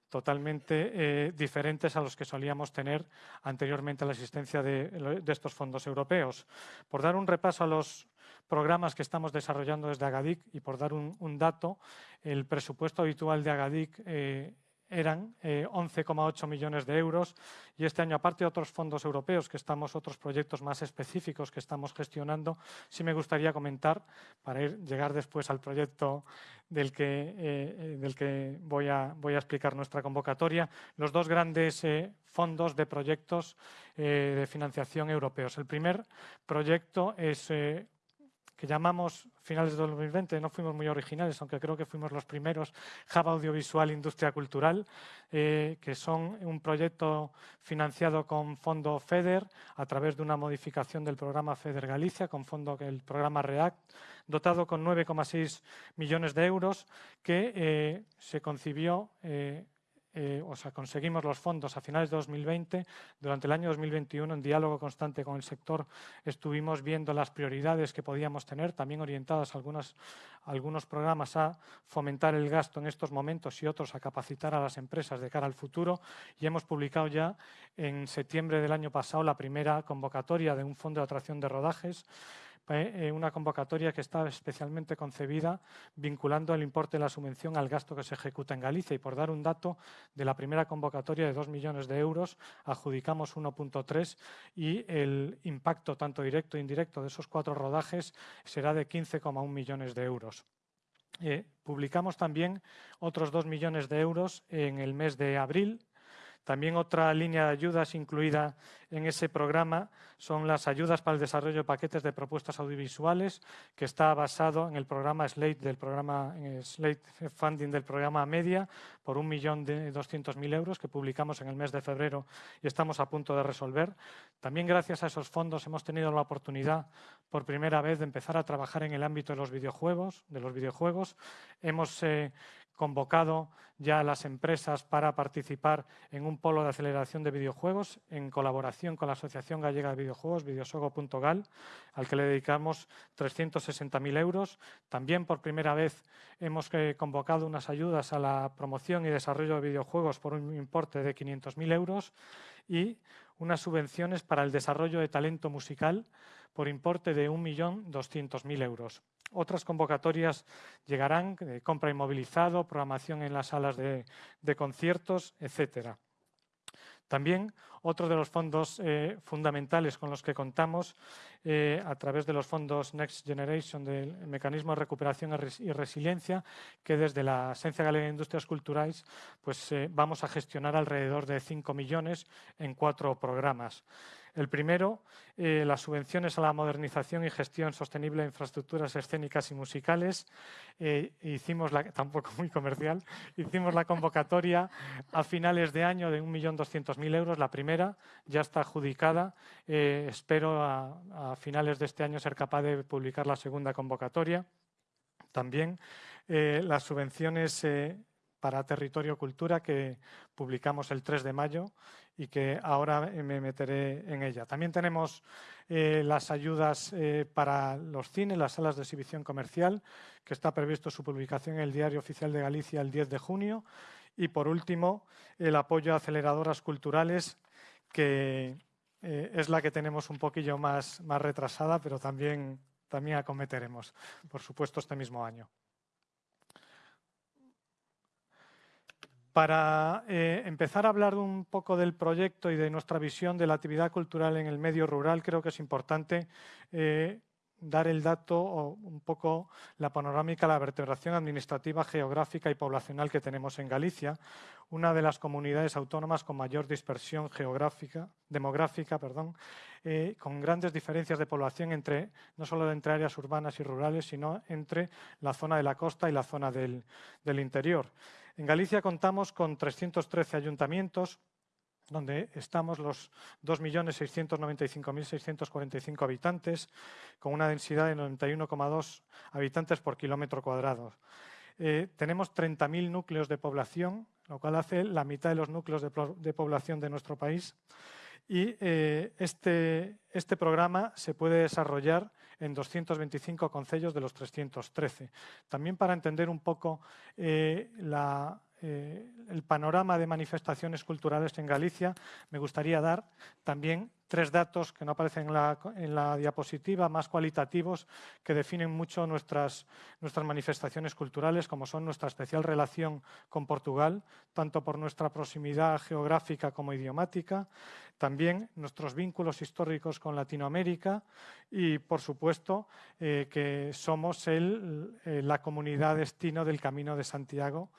totalmente eh, diferentes a los que solíamos tener anteriormente a la existencia de, estos fondos europeos. Por dar un repaso a los programas que estamos desarrollando desde Agadic y por dar un, dato, el presupuesto habitual de Agadic eh, eran 11,8 millones de euros y este año, aparte de otros fondos europeos, que estamos otros proyectos más específicos que estamos gestionando, sí me gustaría comentar, para ir, llegar después al proyecto del que, del que voy, a, voy a explicar nuestra convocatoria, los dos grandes fondos de proyectos de financiación europeos. El primer proyecto es que llamamos finales de 2020, no fuimos muy originales, aunque creo que fuimos los primeros, Hub Audiovisual Industria Cultural, eh, que son un proyecto financiado con fondo FEDER a través de una modificación del programa FEDER Galicia, con fondo el programa REACT, dotado con 9,6 millones de euros, que eh, se concibió eh, eh, o sea, conseguimos los fondos a finales de 2020. Durante el año 2021, en diálogo constante con el sector, estuvimos viendo las prioridades que podíamos tener, también orientadas algunos, algunos programas a fomentar el gasto en estos momentos y otros a capacitar a las empresas de cara al futuro. Y hemos publicado ya en septiembre del año pasado la primera convocatoria de un fondo de atracción de rodajes eh, eh, una convocatoria que está especialmente concebida vinculando el importe de la subvención al gasto que se ejecuta en Galicia. Y por dar un dato, de la primera convocatoria de 2 millones de euros, adjudicamos 1.3 y el impacto tanto directo e indirecto de esos cuatro rodajes será de 15,1 millones de euros. Eh, publicamos también otros 2 millones de euros en el mes de abril también otra línea de ayudas incluida en ese programa son las ayudas para el desarrollo de paquetes de propuestas audiovisuales, que está basado en el programa Slate del programa Slate Funding del programa Media por un millón de mil euros que publicamos en el mes de febrero y estamos a punto de resolver. También gracias a esos fondos hemos tenido la oportunidad por primera vez de empezar a trabajar en el ámbito de los videojuegos. De los videojuegos. Hemos eh, convocado ya a las empresas para participar en un polo de aceleración de videojuegos en colaboración con la Asociación Gallega de Videojuegos, videosogo.gal, al que le dedicamos 360.000 euros. También por primera vez hemos eh, convocado unas ayudas a la promoción y desarrollo de videojuegos por un importe de 500.000 euros y unas subvenciones para el desarrollo de talento musical por importe de 1.200.000 euros. Otras convocatorias llegarán de compra inmovilizado, programación en las salas de, conciertos, etcétera. También otro de los fondos eh, fundamentales con los que contamos eh, a través de los fondos Next Generation del Mecanismo de Recuperación y Resiliencia, que desde la Agencia Galega de Industrias Culturales pues, eh, vamos a gestionar alrededor de 5 millones en cuatro programas. El primero, eh, las subvenciones a la modernización y gestión sostenible de infraestructuras escénicas y musicales. Eh, hicimos la, tampoco muy comercial, hicimos la convocatoria a finales de año de 1.200.000 euros. La primera ya está adjudicada. Eh, espero a, finales de este año ser capaz de publicar la segunda convocatoria. También las subvenciones para Territorio Cultura que publicamos el 3 de mayo y que ahora me meteré en ella. También tenemos eh, las ayudas eh, para los cines, las salas de exhibición comercial, que está previsto su publicación en el Diario Oficial de Galicia el 10 de junio. Y, por último, el apoyo a aceleradoras culturales, que eh, es la que tenemos un poquillo más, retrasada, pero también, también acometeremos, por supuesto, este mismo año. Para eh, empezar a hablar un poco del proyecto y de nuestra visión de la actividad cultural en el medio rural, creo que es importante eh, dar el dato o un poco la panorámica, la vertebración administrativa, geográfica y poblacional que tenemos en Galicia, una de las comunidades autónomas con mayor dispersión geográfica, demográfica, perdón, eh, con grandes diferencias de población entre no solo entre áreas urbanas y rurales, sino entre la zona de la costa y la zona del interior. En Galicia contamos con 313 ayuntamientos, donde estamos los 2.695.645 habitantes, con una densidad de 91,2 habitantes por kilómetro cuadrado. Eh, tenemos 30.000 núcleos de población, lo cual hace la mitad de los núcleos de, población de nuestro país. Y eh, este, este programa se puede desarrollar en 225 concellos de los 313. También para entender un poco eh, eh, el, panorama de manifestaciones culturales en Galicia, me gustaría dar también tres datos que no aparecen en la, diapositiva, más cualitativos, que definen mucho nuestras, nuestras manifestaciones culturales, como son nuestra especial relación con Portugal, tanto por nuestra proximidad geográfica como idiomática, también nuestros vínculos históricos con Latinoamérica y, por supuesto, eh, que somos el, eh, la comunidad destino del Camino de Santiago,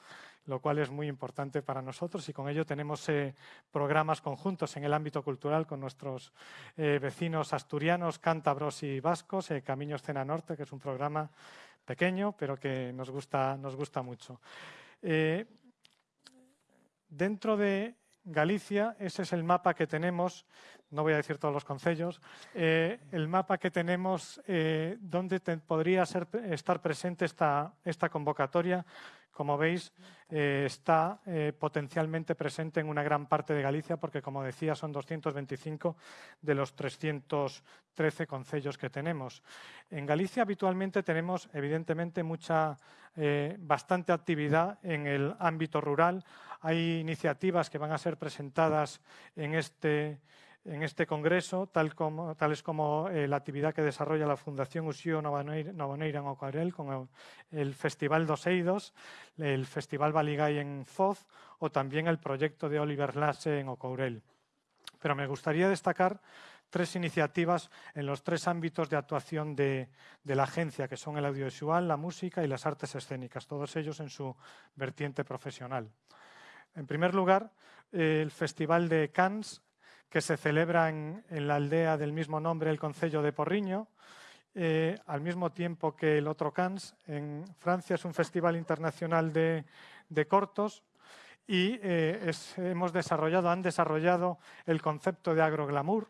lo cual es muy importante para nosotros y con ello tenemos eh, programas conjuntos en el ámbito cultural con nuestros eh, vecinos asturianos, cántabros y vascos, eh, Camino Escena Norte, que es un programa pequeño pero que nos gusta, nos gusta mucho. dentro de Galicia, ese es el mapa que tenemos, no voy a decir todos los concellos, el mapa que tenemos donde podría ser, estar presente esta, esta convocatoria como veis, eh, está eh, potencialmente presente en una gran parte de Galicia porque, como decía, son 225 de los 313 concellos que tenemos. En Galicia habitualmente tenemos, evidentemente, mucha, eh, bastante actividad en el ámbito rural. Hay iniciativas que van a ser presentadas en este en este congreso, tal como, tales como eh, la actividad que desarrolla la Fundación Uxío Novoneira en Ocaurel con el, Festival dos Eidos, el Festival Baligay en Foz o también el proyecto de Oliver Lasse en Ocourel. Pero me gustaría destacar tres iniciativas en los tres ámbitos de actuación de, la agencia, que son el audiovisual, la música y las artes escénicas, todos ellos en su vertiente profesional. En primer lugar, el Festival de Cannes que se celebra en, la aldea del mismo nombre, el Concello de Porriño, eh, al mismo tiempo que el otro Cannes en Francia es un festival internacional de, cortos y eh, hemos desarrollado, han desarrollado el concepto de agroglamour,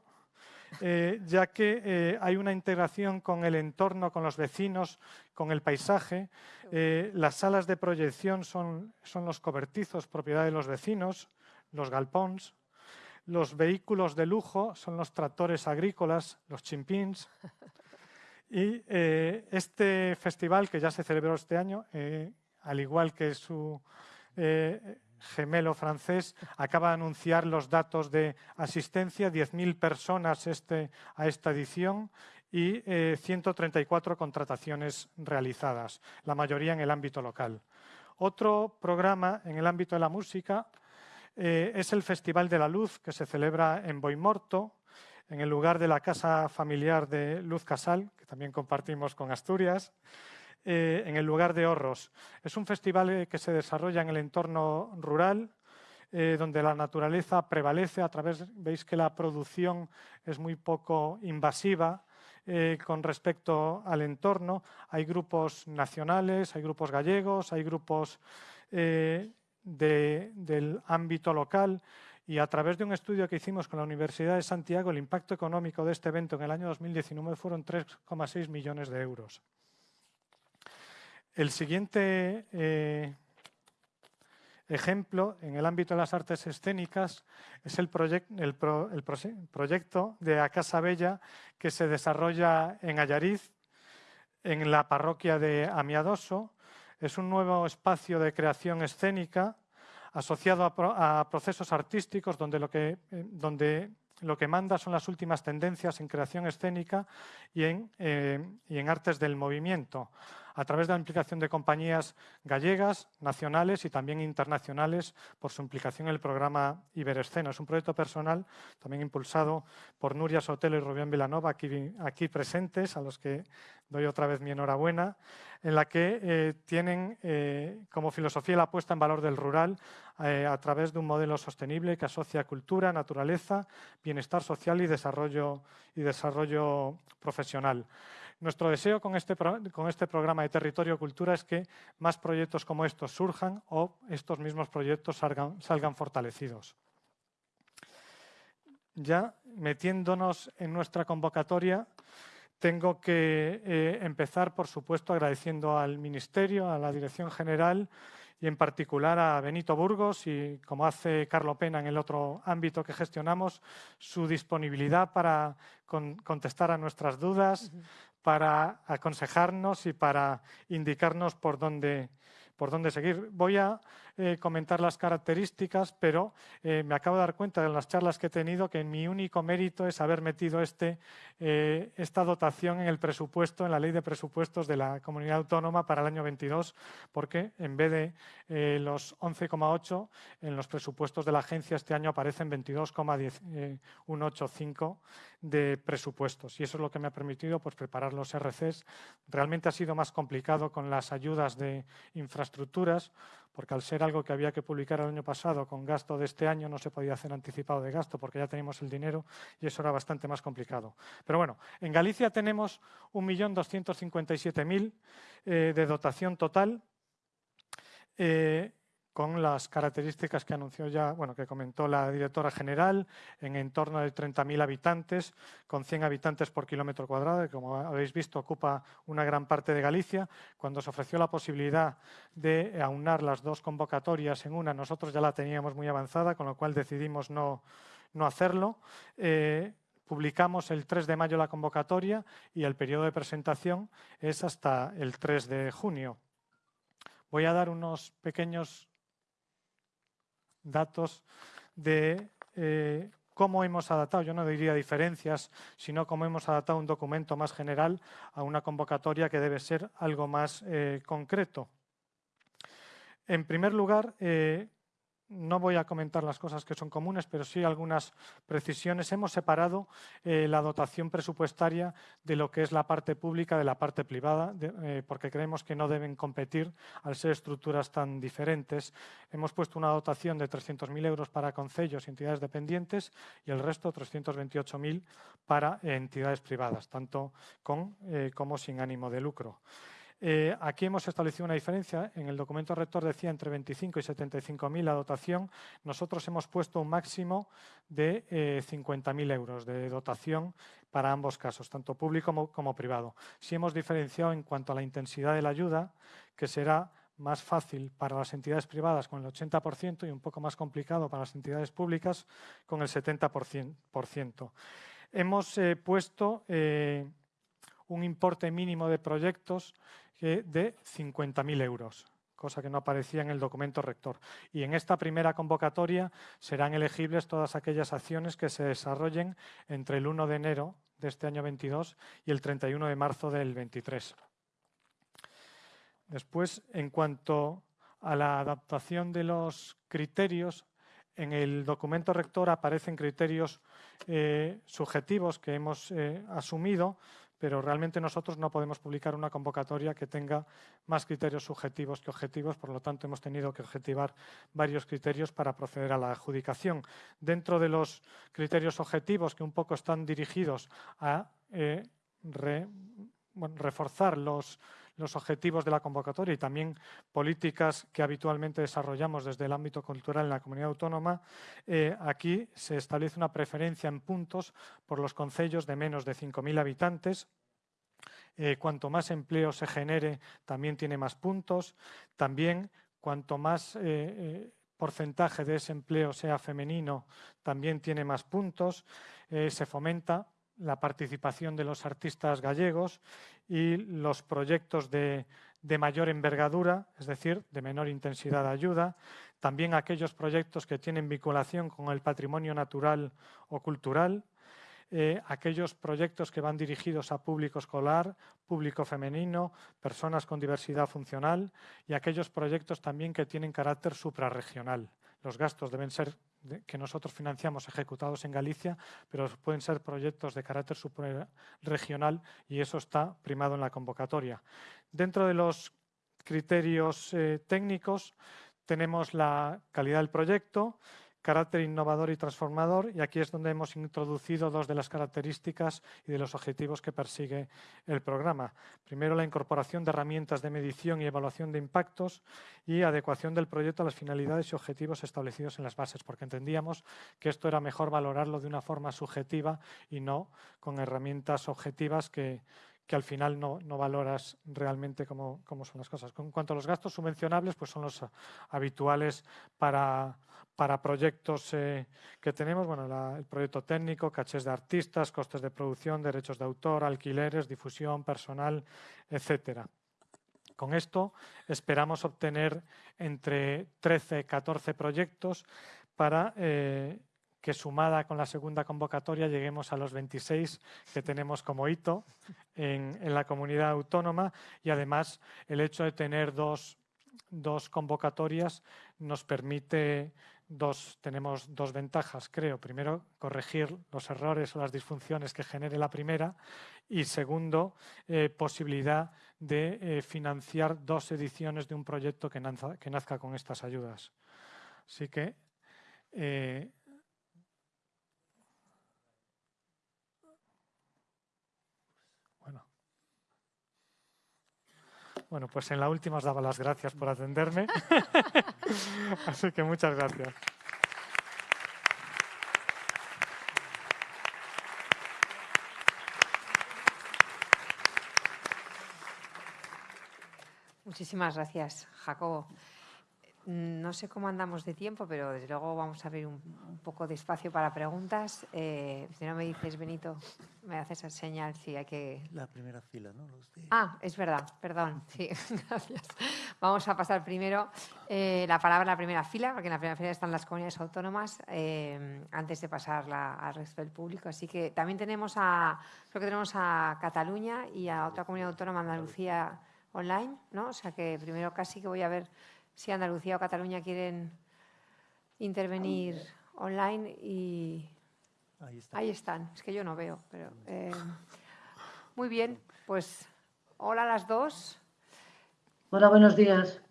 eh, ya que hay una integración con el entorno, con los vecinos, con el paisaje. las salas de proyección son, son los cobertizos, propiedad de los vecinos, los galpons, los vehículos de lujo son los tractores agrícolas, los chimpins. Y eh, este festival, que ya se celebró este año, eh, al igual que su eh, gemelo francés, acaba de anunciar los datos de asistencia, 10.000 personas este, a esta edición y 134 contrataciones realizadas, la mayoría en el ámbito local. Otro programa en el ámbito de la música eh, es el Festival de la Luz que se celebra en Boimorto, en el lugar de la casa familiar de Luz Casal, que también compartimos con Asturias, eh, en el lugar de Horros. Es un festival eh, que se desarrolla en el entorno rural, donde la naturaleza prevalece a través, veis que la producción es muy poco invasiva, con respecto al entorno. Hay grupos nacionales, hay grupos gallegos, hay grupos del ámbito local y a través de un estudio que hicimos con la Universidad de Santiago, el impacto económico de este evento en el año 2019 fueron 3,6 millones de euros. El siguiente eh, ejemplo en el ámbito de las artes escénicas es el, el, proyecto de A Casa Bella que se desarrolla en Ayariz, en la parroquia de Amiadoso, es un nuevo espacio de creación escénica asociado a, procesos artísticos donde lo, que, eh, donde lo que manda son las últimas tendencias en creación escénica y en, eh, y en artes del movimiento a través de la implicación de compañías gallegas, nacionales y también internacionales por su implicación en el programa Iberescena. Es un proyecto personal también impulsado por Nuria Sotelo y Rubén Vilanova, aquí, presentes, a los que doy otra vez mi enhorabuena, en la que eh, tienen eh, como filosofía la puesta en valor del rural eh, a través de un modelo sostenible que asocia cultura, naturaleza, bienestar social y desarrollo, y desarrollo profesional. Nuestro deseo con este, con este programa de Territorio Cultura es que más proyectos como estos surjan o estos mismos proyectos salgan, fortalecidos. Ya metiéndonos en nuestra convocatoria, tengo que eh, empezar, por supuesto, agradeciendo al Ministerio, a la Dirección General y en particular a Benito Burgos y, como hace Carlo Pena en el otro ámbito que gestionamos, su disponibilidad para contestar a nuestras dudas, para aconsejarnos y para indicarnos por dónde, por dónde seguir. Voy a eh, comentar las características, pero eh, me acabo de dar cuenta en las charlas que he tenido que mi único mérito es haber metido este, eh, esta dotación en el presupuesto, en la ley de presupuestos de la comunidad autónoma para el año 22, porque en vez de los 11,8 en los presupuestos de la agencia este año aparecen 22,185 de presupuestos. Y eso es lo que me ha permitido pues, preparar los RCs. Realmente ha sido más complicado con las ayudas de infraestructuras, porque al ser algo que había que publicar el año pasado con gasto de este año no se podía hacer anticipado de gasto porque ya teníamos el dinero y eso era bastante más complicado. Pero bueno, en Galicia tenemos 1.257.000 eh, de dotación total. Eh, con las características que anunció ya, bueno, que comentó la directora general, en entorno de 30.000 habitantes, con 100 habitantes por kilómetro cuadrado, que como habéis visto ocupa una gran parte de Galicia. Cuando se ofreció la posibilidad de aunar las dos convocatorias en una, nosotros ya la teníamos muy avanzada, con lo cual decidimos no, hacerlo. Eh, publicamos el 3 de mayo la convocatoria y el periodo de presentación es hasta el 3 de junio. Voy a dar unos pequeños datos de eh, cómo hemos adaptado, yo no diría diferencias, sino cómo hemos adaptado un documento más general a una convocatoria que debe ser algo más eh, concreto. En primer lugar, eh, no voy a comentar las cosas que son comunes, pero sí algunas precisiones. Hemos separado eh, la dotación presupuestaria de lo que es la parte pública de la parte privada, eh, porque creemos que no deben competir al ser estructuras tan diferentes. Hemos puesto una dotación de 300.000 euros para concellos y entidades dependientes y el resto 328.000 para entidades privadas, tanto con eh, como sin ánimo de lucro. Eh, aquí hemos establecido una diferencia. En el documento rector decía entre 25 y 75.000 la dotación. Nosotros hemos puesto un máximo de 50.000 eh, euros de dotación para ambos casos, tanto público como, privado. Si hemos diferenciado en cuanto a la intensidad de la ayuda, que será más fácil para las entidades privadas con el 80% y un poco más complicado para las entidades públicas con el 70%. Hemos eh, puesto un importe mínimo de proyectos de 50.000 euros cosa que no aparecía en el documento rector. Y en esta primera convocatoria serán elegibles todas aquellas acciones que se desarrollen entre el 1 de enero de este año 22 y el 31 de marzo del 23. Después, en cuanto a la adaptación de los criterios, en el documento rector aparecen criterios eh, subjetivos que hemos eh, asumido, pero realmente nosotros no podemos publicar una convocatoria que tenga más criterios subjetivos que objetivos, por lo tanto hemos tenido que objetivar varios criterios para proceder a la adjudicación. Dentro de los criterios objetivos que un poco están dirigidos a eh, reforzar los, objetivos de la convocatoria y también políticas que habitualmente desarrollamos desde el ámbito cultural en la comunidad autónoma, eh, aquí se establece una preferencia en puntos por los concellos de menos de 5.000 habitantes, eh, cuanto más empleo se genere, también tiene más puntos. También, cuanto más eh, porcentaje de ese empleo sea femenino, también tiene más puntos. se fomenta la participación de los artistas gallegos y los proyectos de, mayor envergadura, es decir, de menor intensidad de ayuda, también aquellos proyectos que tienen vinculación con el patrimonio natural o cultural, eh, aquellos proyectos que van dirigidos a público escolar, público femenino, personas con diversidad funcional y aquellos proyectos también que tienen carácter suprarregional. Los gastos deben ser que nosotros financiamos ejecutados en Galicia, pero pueden ser proyectos de carácter regional y eso está primado en la convocatoria. Dentro de los criterios eh, técnicos tenemos la calidad del proyecto, carácter innovador y transformador, y aquí es donde hemos introducido dos de las características y de los objetivos que persigue el programa. Primero, la incorporación de herramientas de medición y evaluación de impactos y adecuación del proyecto a las finalidades y objetivos establecidos en las bases, porque entendíamos que esto era mejor valorarlo de una forma subjetiva y no con herramientas objetivas que, al final no, valoras realmente cómo, son las cosas. En cuanto a los gastos subvencionables, pues son los habituales para, para proyectos eh, que tenemos. Bueno, el proyecto técnico, cachés de artistas, costes de producción, derechos de autor, alquileres, difusión, personal, etcétera. Con esto esperamos obtener entre 13 y 14 proyectos para eh, que sumada con la segunda convocatoria lleguemos a los 26 que tenemos como hito en, la comunidad autónoma y además el hecho de tener dos, convocatorias nos permite Dos, tenemos dos ventajas, creo. Primero, corregir los errores o las disfunciones que genere la primera y segundo, eh, posibilidad de eh, financiar dos ediciones de un proyecto que, nazca con estas ayudas. Así que eh, Bueno, pues en la última os daba las gracias por atenderme. Así que muchas gracias. Muchísimas gracias, Jacobo. No sé cómo andamos de tiempo, pero desde luego vamos a abrir un, poco de espacio para preguntas. Eh, si no me dices, Benito, me haces el señal si hay que... La primera fila, ¿no? Ah, es verdad, perdón. Sí, gracias. Vamos a pasar primero eh, la palabra a la primera fila, porque en la primera fila están las comunidades autónomas, eh, antes de pasarla al resto del público. Así que también tenemos a, creo que tenemos a Cataluña y a otra comunidad autónoma, Andalucía, online, ¿no? O sea que primero casi que voy a ver si Andalucía o Cataluña quieren intervenir online y ahí, están. Es que yo no veo, pero eh, muy bien. Pues hola a las dos. Hola, buenos días.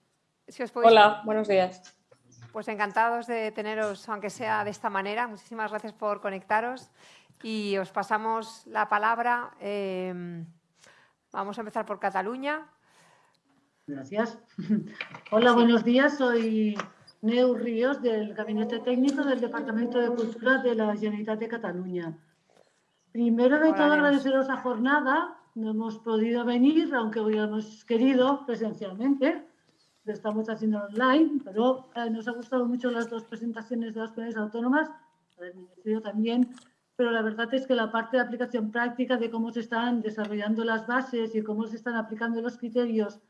Hola, buenos días. Pues encantados de teneros, aunque sea de esta manera. Muchísimas gracias por conectaros y os pasamos la palabra. Eh, vamos a empezar por Cataluña. Gracias. Hola, buenos días. Soy Neu Ríos del Gabinete Técnico del Departamento de Cultura de la Generalitat de Cataluña. Primero de todo, agradeceros la jornada. No hemos podido venir, aunque hubiéramos querido presencialmente. Lo estamos haciendo online, pero eh, nos ha gustado mucho las dos presentaciones de las comunidades autónomas, del Ministerio también, pero la verdad es que la parte de aplicación práctica de cómo se están desarrollando las bases y cómo se están aplicando los criterios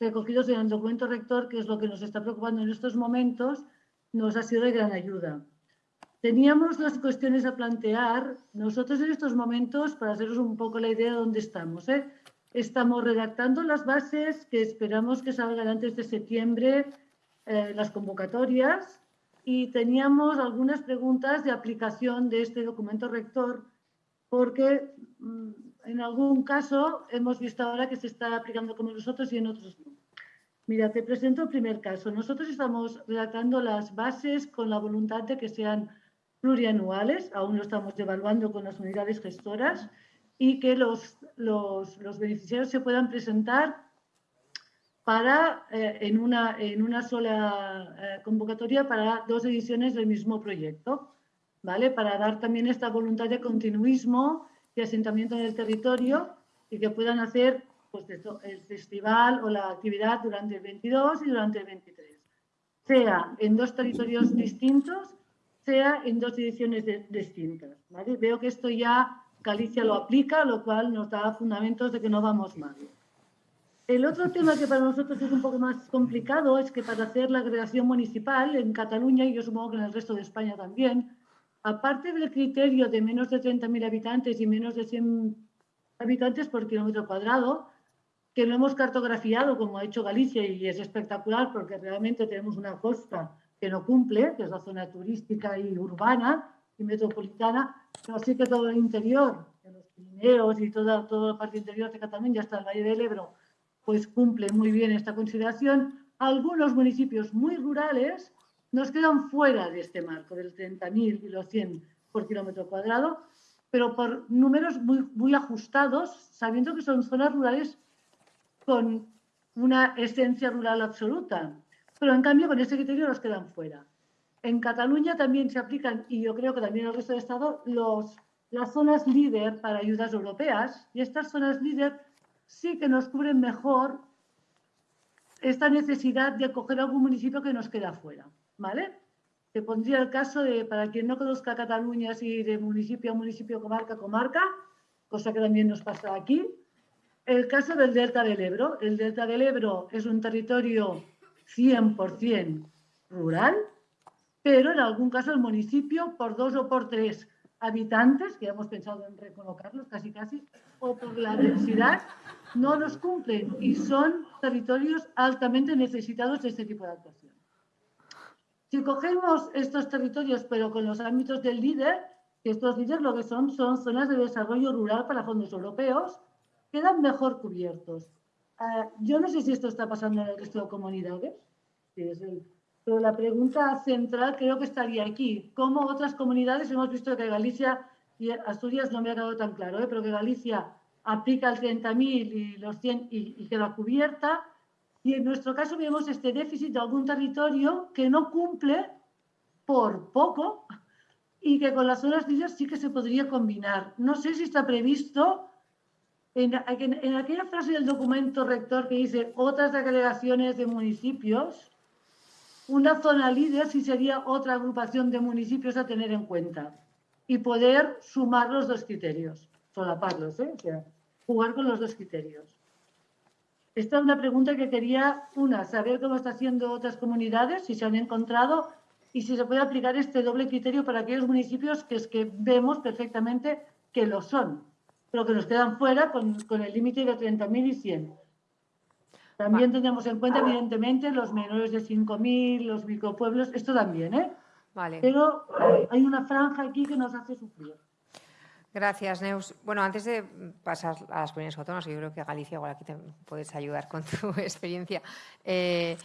recogidos en el documento rector, que es lo que nos está preocupando en estos momentos, nos ha sido de gran ayuda. Teníamos las cuestiones a plantear. Nosotros en estos momentos, para haceros un poco la idea de dónde estamos, ¿eh? estamos redactando las bases que esperamos que salgan antes de septiembre, eh, las convocatorias, y teníamos algunas preguntas de aplicación de este documento rector, porque mm, en algún caso hemos visto ahora que se está aplicando como nosotros y en otros no. Mira, te presento el primer caso. Nosotros estamos redactando las bases con la voluntad de que sean plurianuales, aún lo estamos evaluando con las unidades gestoras, y que los, los, beneficiarios se puedan presentar para, eh, en, una, en una sola eh, convocatoria para dos ediciones del mismo proyecto, ¿vale? Para dar también esta voluntad de continuismo y asentamiento en el territorio y que puedan hacer pues, el festival o la actividad durante el 22 y durante el 23, sea en dos territorios distintos, sea en dos ediciones distintas. Veo que esto ya Galicia lo aplica, lo cual nos da fundamentos de que no vamos mal. El otro tema que para nosotros es un poco más complicado es que para hacer la agregación municipal en Cataluña, y yo supongo que en el resto de España también, aparte del criterio de menos de 30.000 habitantes y menos de 100 habitantes por kilómetro cuadrado, que lo hemos cartografiado como ha hecho Galicia y es espectacular porque realmente tenemos una costa que no cumple, que es la zona turística y urbana y metropolitana, pero sí que todo el interior, los Pirineos y toda, toda la parte interior de Cataluña, hasta el Valle del Ebro, pues cumple muy bien esta consideración. Algunos municipios muy rurales nos quedan fuera de este marco del 30.000 y los 100 por kilómetro cuadrado, pero por números muy, ajustados, sabiendo que son zonas rurales con una esencia rural absoluta, pero en cambio con ese criterio nos quedan fuera. En Cataluña también se aplican, y yo creo que también en el resto de Estado, los, las zonas líder para ayudas europeas, y estas zonas líder sí que nos cubren mejor esta necesidad de acoger algún municipio que nos queda fuera. ¿Vale? Te pondría el caso de, para quien no conozca Cataluña, así de municipio a municipio, comarca a comarca, cosa que también nos pasa aquí, el caso del Delta del Ebro. El Delta del Ebro es un territorio 100% rural, pero en algún caso el municipio, por dos o por tres habitantes, que hemos pensado en recolocarlos casi casi, o por la densidad, no los cumplen y son territorios altamente necesitados de este tipo de actuación. Si cogemos estos territorios, pero con los ámbitos del líder, que estos líderes lo que son son zonas de desarrollo rural para fondos europeos, quedan mejor cubiertos. Ah, yo no sé si esto está pasando en el resto de comunidades, pero la pregunta central creo que estaría aquí. ¿Cómo otras comunidades, hemos visto que Galicia y Asturias no me ha quedado tan claro, ¿eh? pero que Galicia aplica el 30.000 y los 100 y, y queda cubierta, y en nuestro caso vemos este déficit de algún territorio que no cumple por poco y que con las zonas líderes sí que se podría combinar. No sé si está previsto en, aquella frase del documento rector que dice otras delegaciones de municipios, una zona líder sí sería otra agrupación de municipios a tener en cuenta y poder sumar los dos criterios, solaparlos, ¿eh? o sea, jugar con los dos criterios. Esta es una pregunta que quería, una, saber cómo está haciendo otras comunidades, si se han encontrado y si se puede aplicar este doble criterio para aquellos municipios que es que vemos perfectamente que lo son, pero que nos quedan fuera con, con el límite de 30.000 y 100. También tenemos en cuenta, evidentemente, los menores de 5.000, los micropueblos, esto también, ¿eh? Vale. Pero hay una franja aquí que nos hace sufrir. Gracias, Neus. Bueno, antes de pasar a las comunidades autónomas, yo creo que Galicia, igual aquí te puedes ayudar con tu experiencia. Eh,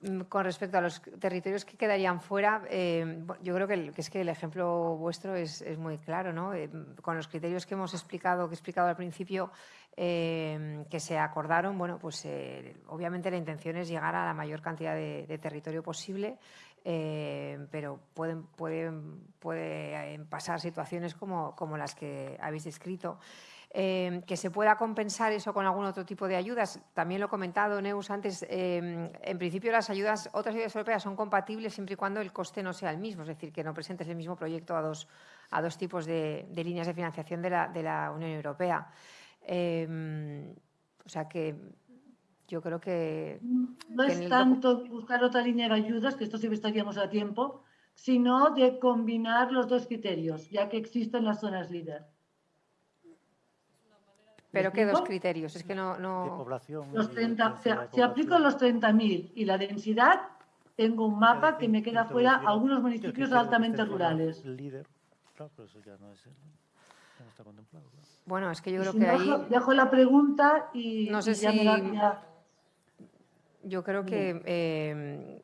Mm, con respecto a los territorios que quedarían fuera, eh, yo creo que, es que el ejemplo vuestro es, muy claro, ¿no? Eh, con los criterios que hemos explicado, que he explicado al principio, que se acordaron, bueno, pues obviamente la intención es llegar a la mayor cantidad de, territorio posible, pero pueden, pasar situaciones como, las que habéis descrito. Em, que se pueda compensar eso con algún otro tipo de ayudas. También lo he comentado, Neus, antes, em, en principio las ayudas, otras ayudas europeas son compatibles siempre y cuando el coste no sea el mismo, es decir, que no presentes el mismo proyecto a dos, a dos tipos de, líneas de financiación de la, de la Unión Europea. Em, o sea que yo creo que... No es tanto buscar otra línea de ayudas, que esto sí estaríamos a tiempo, sino de combinar los dos criterios, ya que existen las zonas líder. ¿Pero qué dos criterios? Es que no... no... población. Los 30, si aplico los 30.000 y la densidad, tengo un mapa que me queda fuera algunos municipios altamente rurales. Líder, claro, pero eso ya no, es, no está contemplado. Bueno, es que yo creo que ahí... Dejo la pregunta y... No sé si... Ya... Yo creo que eh,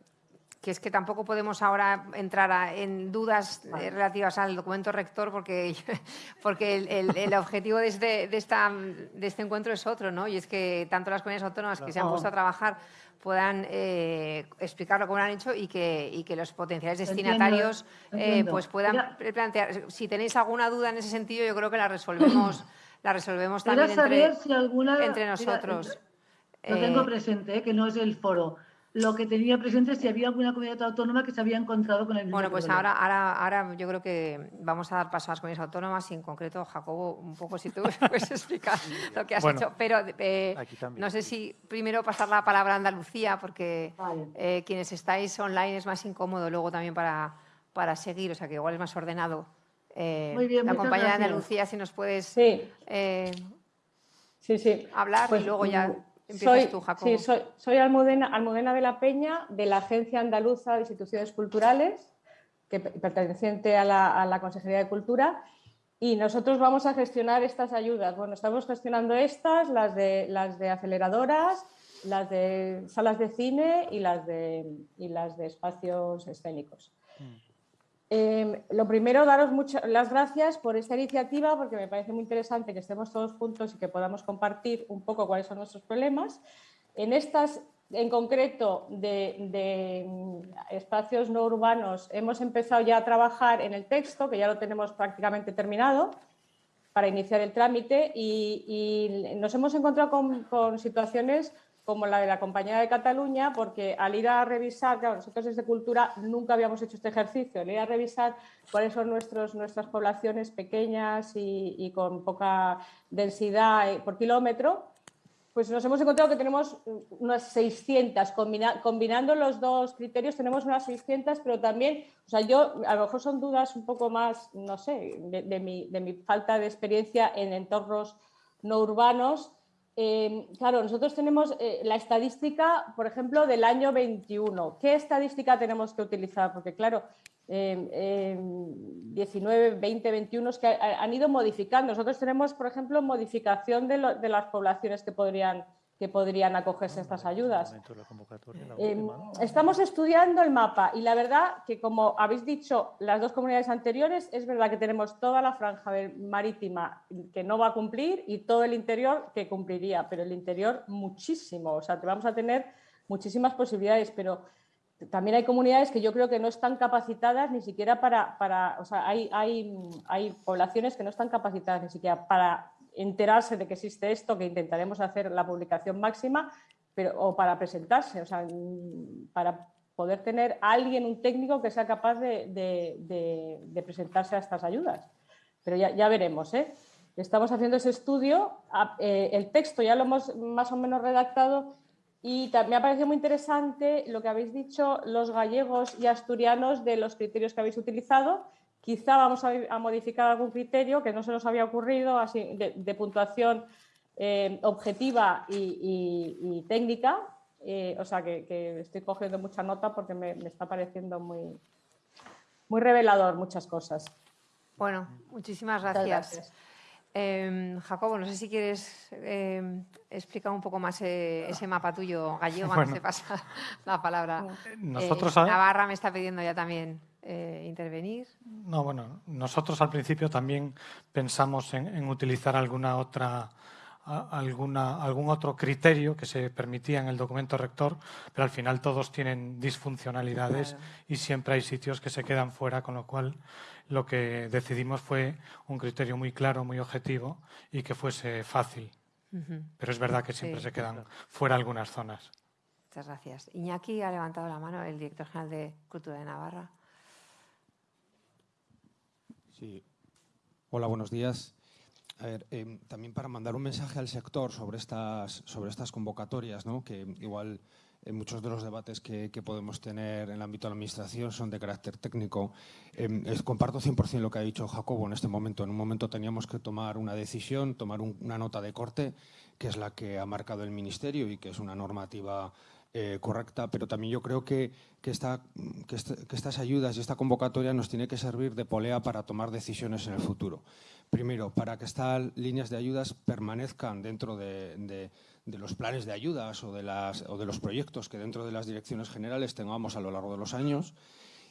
que es que tampoco podemos ahora entrar en dudas eh, relativas al documento rector porque, porque el, objetivo de este, de, esta, de este encuentro es otro, ¿no? Y es que tanto las comunidades autónomas que se han puesto a trabajar puedan eh, explicarlo como lo han hecho y que, y que los potenciales destinatarios eh, pues puedan plantear. Si tenéis alguna duda en ese sentido, yo creo que la resolvemos, la resolvemos también entre, entre nosotros. Lo tengo presente, que no es el foro lo que tenía presente si había alguna comunidad autónoma que se había encontrado con el mismo Bueno, pues ahora, ahora, ahora yo creo que vamos a dar paso a las comunidades autónomas y en concreto, Jacobo, un poco si tú puedes explicar lo que has hecho. Pero eh, no sé si primero pasar la palabra a Andalucía, porque eh, quienes estáis online es más incómodo luego también para, para seguir, o sea que igual es más ordenado. Eh, Muy bien, la compañera de Andalucía, si nos puedes sí. sí, sí. hablar y pues, luego ya soy, Sí, soy, Almudena, de la Peña, de la Agencia Andaluza de Instituciones Culturales, que perteneciente a la, Consejería de Cultura, y nosotros vamos a gestionar estas ayudas. Bueno, estamos gestionando estas, las de, las de aceleradoras, las de salas de cine y las de, y las de espacios escénicos. Mm. Em, lo primero, daros muchas las gracias por esta iniciativa, porque me parece muy interesante que estemos todos juntos y que podamos compartir un poco cuáles son nuestros problemas. En estas, en concreto, de, mm, espacios no urbanos, hemos empezado ya a trabajar en el texto, que ya lo tenemos prácticamente terminado, para iniciar el trámite y, nos hemos encontrado con, situaciones como la de la Compañía de Cataluña, porque al ir a revisar, claro, nosotros desde Cultura nunca habíamos hecho este ejercicio, al ir a revisar cuáles son nuestros, nuestras poblaciones pequeñas y, con poca densidad eh, por kilómetro, pues nos hemos encontrado que tenemos unas 600, combinando los dos criterios tenemos unas 600, pero también, o sea, yo, a lo mejor son dudas un poco más, no sé, de, mi, de mi falta de experiencia en entornos no urbanos, Em, claro, nosotros tenemos eh, la estadística, por ejemplo, del año 21. ¿Qué estadística tenemos que utilizar? Porque, claro, 19, 20, 21 es que han ido modificando. Nosotros tenemos, por ejemplo, modificación de las poblaciones que podrían que podrían acogerse a estas ayudas. Em, estamos estudiando el mapa y la verdad que como habéis dicho las dos comunidades anteriores, es verdad que tenemos toda la franja marítima que no va a cumplir y todo el interior que cumpliría, pero el interior muchísimo, o sea, vamos a tener muchísimas posibilidades, pero también hay comunidades que yo creo que no están capacitadas ni siquiera para, para o sea, hay, hay, hay poblaciones que no están capacitadas ni siquiera para enterarse de que existe esto, que intentaremos hacer la publicación máxima, pero, o para presentarse, o sea, para poder tener alguien, un técnico que sea capaz de, presentarse a estas ayudas. Pero ya, veremos, ¿eh? Estamos haciendo ese estudio, eh, el texto ya lo hemos más o menos redactado y me ha parecido muy interesante lo que habéis dicho los gallegos y asturianos de los criterios que habéis utilizado Quizá vamos a, modificar algún criterio que no se nos había ocurrido así, de, puntuación eh, objetiva y, técnica. Eh, o sea que, estoy cogiendo mucha nota porque me, está pareciendo muy, muy revelador muchas cosas. Bueno, muchísimas gracias. Em, Jacobo, no sé si quieres em, explicar un poco más eh, ese mapa tuyo gallego, bueno, se pasa la palabra. Nosotros, Navarra me está pidiendo ya también. Eh, intervenir? No, bueno, nosotros al principio también pensamos en, utilizar alguna otra, alguna, algún otro criterio que se permitía en el documento rector, pero al final todos tienen disfuncionalidades y siempre hay sitios que se quedan fuera, con lo cual lo que decidimos fue un criterio muy claro, muy objetivo y que fuese fácil. Pero es verdad que siempre se quedan fuera algunas zonas. Muchas gracias. Iñaki ha levantado la mano, el director general de Cultura de Navarra. Sí. Hola, buenos días. A ver, em, también para mandar un mensaje al sector sobre estas, sobre estas convocatorias, ¿no? que igual en muchos de los debates que, podemos tener en el ámbito de la Administración son de carácter técnico. Eh, comparto 100% lo que ha dicho Jacobo en este momento. En un momento teníamos que tomar una decisión, tomar una nota de corte, que es la que ha marcado el Ministerio y que es una normativa eh, correcta, pero también yo creo que, que, esta, que, estas ayudas y esta convocatoria nos tiene que servir de polea para tomar decisiones en el futuro. Primero, para que estas líneas de ayudas permanezcan dentro de, los planes de ayudas o de, las, o de los proyectos que dentro de las direcciones generales tengamos a lo largo de los años.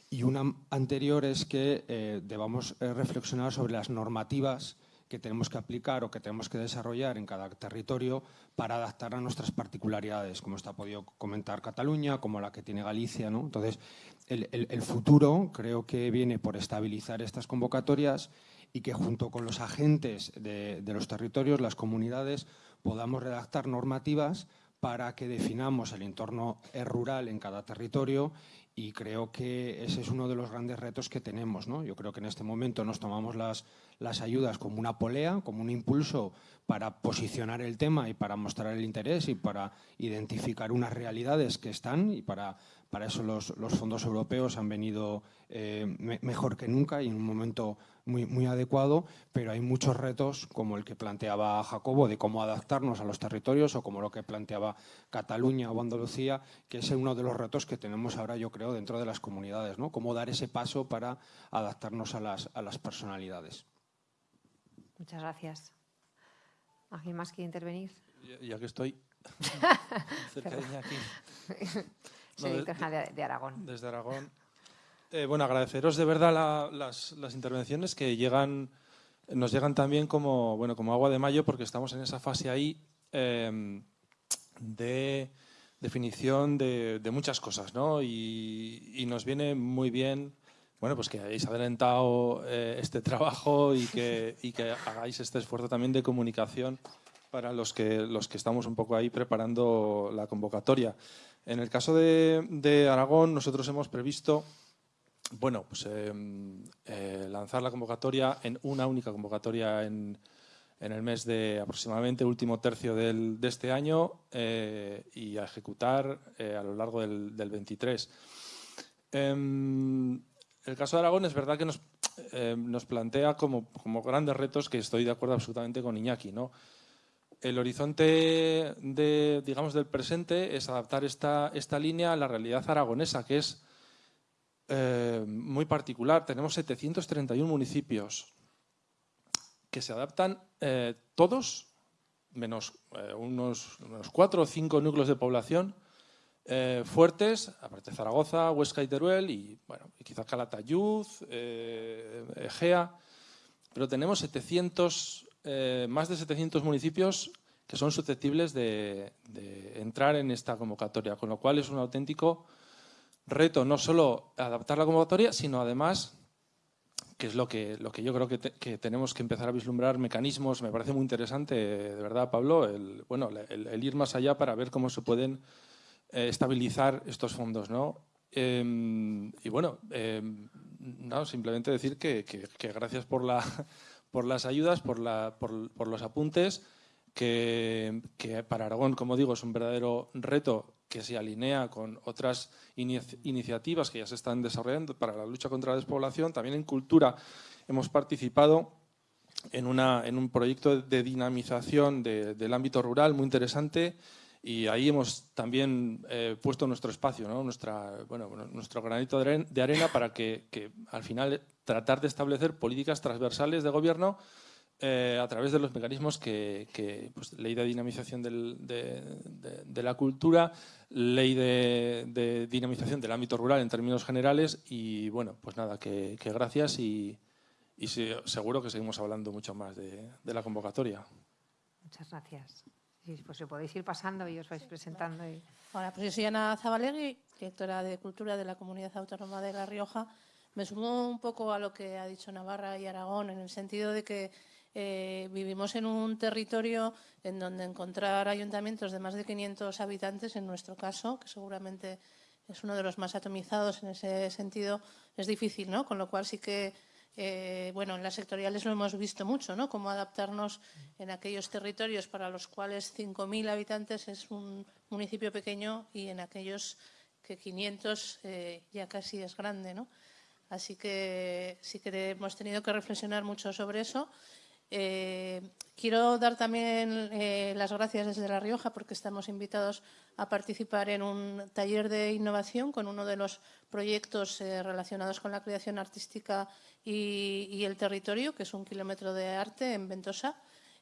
Y una anterior es que eh, debamos eh, reflexionar sobre las normativas que tenemos que aplicar o que tenemos que desarrollar en cada territorio para adaptar a nuestras particularidades, como está podido comentar Cataluña, como la que tiene Galicia. ¿no? Entonces, el, futuro creo que viene por estabilizar estas convocatorias y que junto con los agentes de, de los territorios, las comunidades, podamos redactar normativas para que definamos el entorno rural en cada territorio y creo que ese es uno de los grandes retos que tenemos. ¿no? Yo creo que en este momento nos tomamos las, las ayudas como una polea, como un impulso para posicionar el tema y para mostrar el interés y para identificar unas realidades que están y para para eso los, fondos europeos han venido eh, mejor que nunca y en un momento muy, muy adecuado, pero hay muchos retos como el que planteaba Jacobo de cómo adaptarnos a los territorios o como lo que planteaba Cataluña o Andalucía, que es uno de los retos que tenemos ahora, yo creo, dentro de las comunidades, ¿no? Cómo dar ese paso para adaptarnos a las, a las personalidades. Muchas gracias. ¿Alguien más quiere intervenir? Ya, que estoy cerca de aquí. Sí, de, Aragón. Desde Aragón. Eh, bueno, agradeceros de verdad las, intervenciones que llegan, nos llegan también como, bueno, como agua de mayo porque estamos en esa fase ahí em, de definición de, muchas cosas, ¿no? Y, nos viene muy bien, bueno, pues que hayáis adelantado eh, este trabajo y que, hagáis este esfuerzo también de comunicación para los que, los que estamos un poco ahí preparando la convocatoria. En el caso de, Aragón, nosotros hemos previsto bueno, pues, em, eh, lanzar la convocatoria en una única convocatoria en, el mes de aproximadamente último tercio del, de este año eh, y a ejecutar a lo largo del, 23. El caso de Aragón es verdad que nos, nos plantea como, grandes retos que estoy de acuerdo absolutamente con Iñaki. ¿no? el horizonte del presente es adaptar esta, línea a la realidad aragonesa, que es eh, muy particular. Tenemos 731 municipios que se adaptan eh, todos, menos eh, unos, cuatro o cinco núcleos de población fuertes, aparte Zaragoza, Huesca y Teruel, y bueno, quizás Calatayud, Egea, pero tenemos 700 eh, más de 700 municipios que son susceptibles de, entrar en esta convocatoria, con lo cual es un auténtico reto no solo adaptar la convocatoria, sino además, que es lo que, lo que yo creo que, tenemos que empezar a vislumbrar mecanismos, me parece muy interesante, de verdad, Pablo, el, bueno, el, ir más allá para ver cómo se pueden eh, estabilizar estos fondos. ¿no? Em, y bueno, em, no, simplemente decir que gracias por la por las ayudas, por, los apuntes, que, para Aragón, como digo, es un verdadero reto que se alinea con otras iniciativas que ya se están desarrollando para la lucha contra la despoblación. También en cultura hemos participado en, un proyecto de dinamización del ámbito rural muy interesante y ahí hemos también eh, puesto nuestro espacio, Nuestra, bueno, nuestro granito de arena para que, al final tratar de establecer políticas transversales de gobierno eh, a través de los mecanismos que, pues, ley de dinamización de, la cultura, ley de, dinamización del ámbito rural en términos generales y bueno, pues nada, que, gracias y, y seguro que seguimos hablando mucho más de la convocatoria. Muchas gracias. Pues si podéis ir pasando y os vais presentando. Hola, pues yo soy Ana Zabalegui, directora de Cultura de la Comunidad Autónoma de La Rioja. Me sumo un poco a lo que ha dicho Navarra y Aragón, en el sentido de que eh, vivimos en un territorio en donde encontrar ayuntamientos de más de 500 habitantes, en nuestro caso, que seguramente es uno de los más atomizados en ese sentido, es difícil, ¿no? Con lo cual sí que eh, bueno, en las sectoriales lo hemos visto mucho, ¿no? Cómo adaptarnos en aquellos territorios para los cuales 5.000 habitantes es un municipio pequeño y en aquellos que 500 eh, ya casi es grande, ¿no? Así que sí que hemos tenido que reflexionar mucho sobre eso. Eh, quiero dar también las gracias desde La Rioja porque estamos invitados a participar en un taller de innovación con uno de los proyectos relacionados con la creación artística y, el territorio, que es un kilómetro de arte en Ventosa,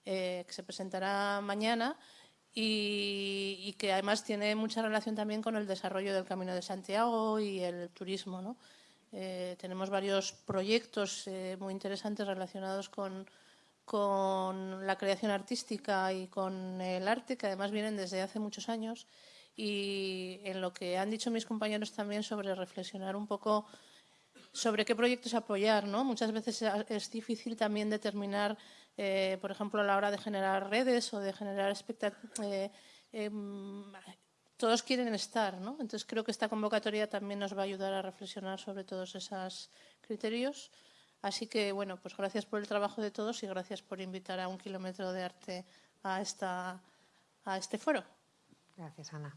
eh, que se presentará mañana y, que además tiene mucha relación también con el desarrollo del Camino de Santiago y el turismo. Eh, tenemos varios proyectos eh, muy interesantes relacionados con, con la creación artística y con el arte, que además vienen desde hace muchos años. Y en lo que han dicho mis compañeros también sobre reflexionar un poco sobre qué proyectos apoyar. ¿no? Muchas veces es difícil también determinar, eh, por ejemplo, a la hora de generar redes o de generar expectativas. Eh, em, todos quieren estar, ¿no? Entonces creo que esta convocatoria también nos va a ayudar a reflexionar sobre todos esos criterios. Así que, bueno, pues gracias por el trabajo de todos y gracias por invitar a un kilómetro de arte a, esta, a este foro. Gracias, Ana.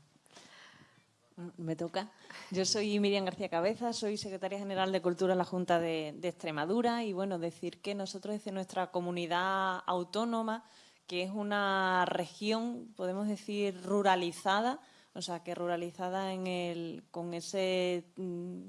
Me toca. Yo soy Miriam García Cabeza, soy secretaria general de Cultura en la Junta de, Extremadura y bueno, decir que nosotros desde nuestra comunidad autónoma, que es una región, podemos decir, ruralizada, o sea, que ruralizada en el, con, ese, mm,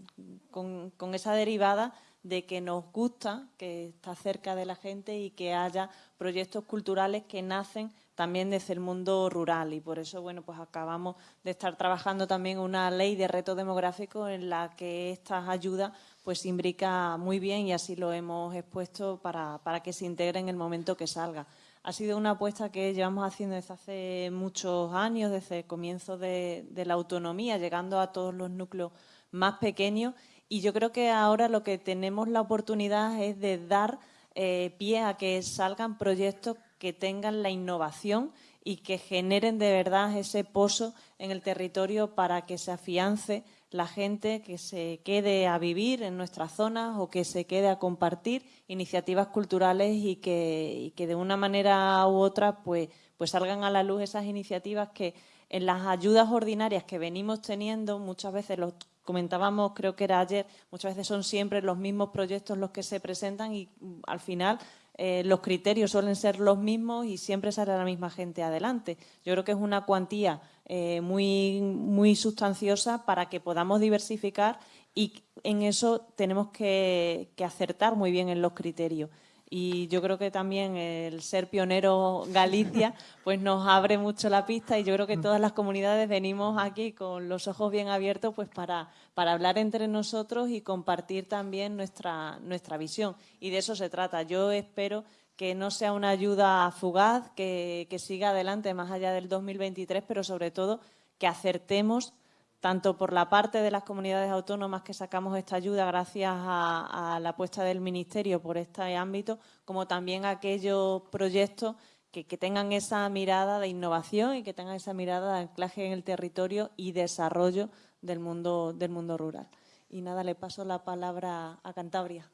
con, con esa derivada de que nos gusta, que está cerca de la gente y que haya proyectos culturales que nacen también desde el mundo rural y por eso bueno pues acabamos de estar trabajando también una ley de reto demográfico en la que estas ayudas pues imbrica muy bien y así lo hemos expuesto para, que se integre en el momento que salga. Ha sido una apuesta que llevamos haciendo desde hace muchos años, desde el comienzo de, la autonomía, llegando a todos los núcleos más pequeños y yo creo que ahora lo que tenemos la oportunidad es de dar eh, pie a que salgan proyectos que tengan la innovación y que generen de verdad ese pozo en el territorio para que se afiance la gente que se quede a vivir en nuestras zonas o que se quede a compartir iniciativas culturales y que, de una manera u otra pues, pues salgan a la luz esas iniciativas que en las ayudas ordinarias que venimos teniendo muchas veces los comentábamos, creo que era ayer, muchas veces son siempre los mismos proyectos los que se presentan y mm, al final eh, los criterios suelen ser los mismos y siempre sale la misma gente adelante. Yo creo que es una cuantía eh, muy, muy sustanciosa para que podamos diversificar y en eso tenemos que acertar muy bien en los criterios y yo creo que también el ser pionero Galicia pues nos abre mucho la pista y yo creo que todas las comunidades venimos aquí con los ojos bien abiertos pues para, para hablar entre nosotros y compartir también nuestra, nuestra visión y de eso se trata. Yo espero que no sea una ayuda fugaz, que, que siga adelante más allá del 2023, pero sobre todo que acertemos tanto por la parte de las comunidades autónomas que sacamos esta ayuda gracias a, la apuesta del Ministerio por este ámbito, como también aquellos proyectos que, tengan esa mirada de innovación y que tengan esa mirada de anclaje en el territorio y desarrollo del mundo, del mundo rural. Y nada, le paso la palabra a Cantabria.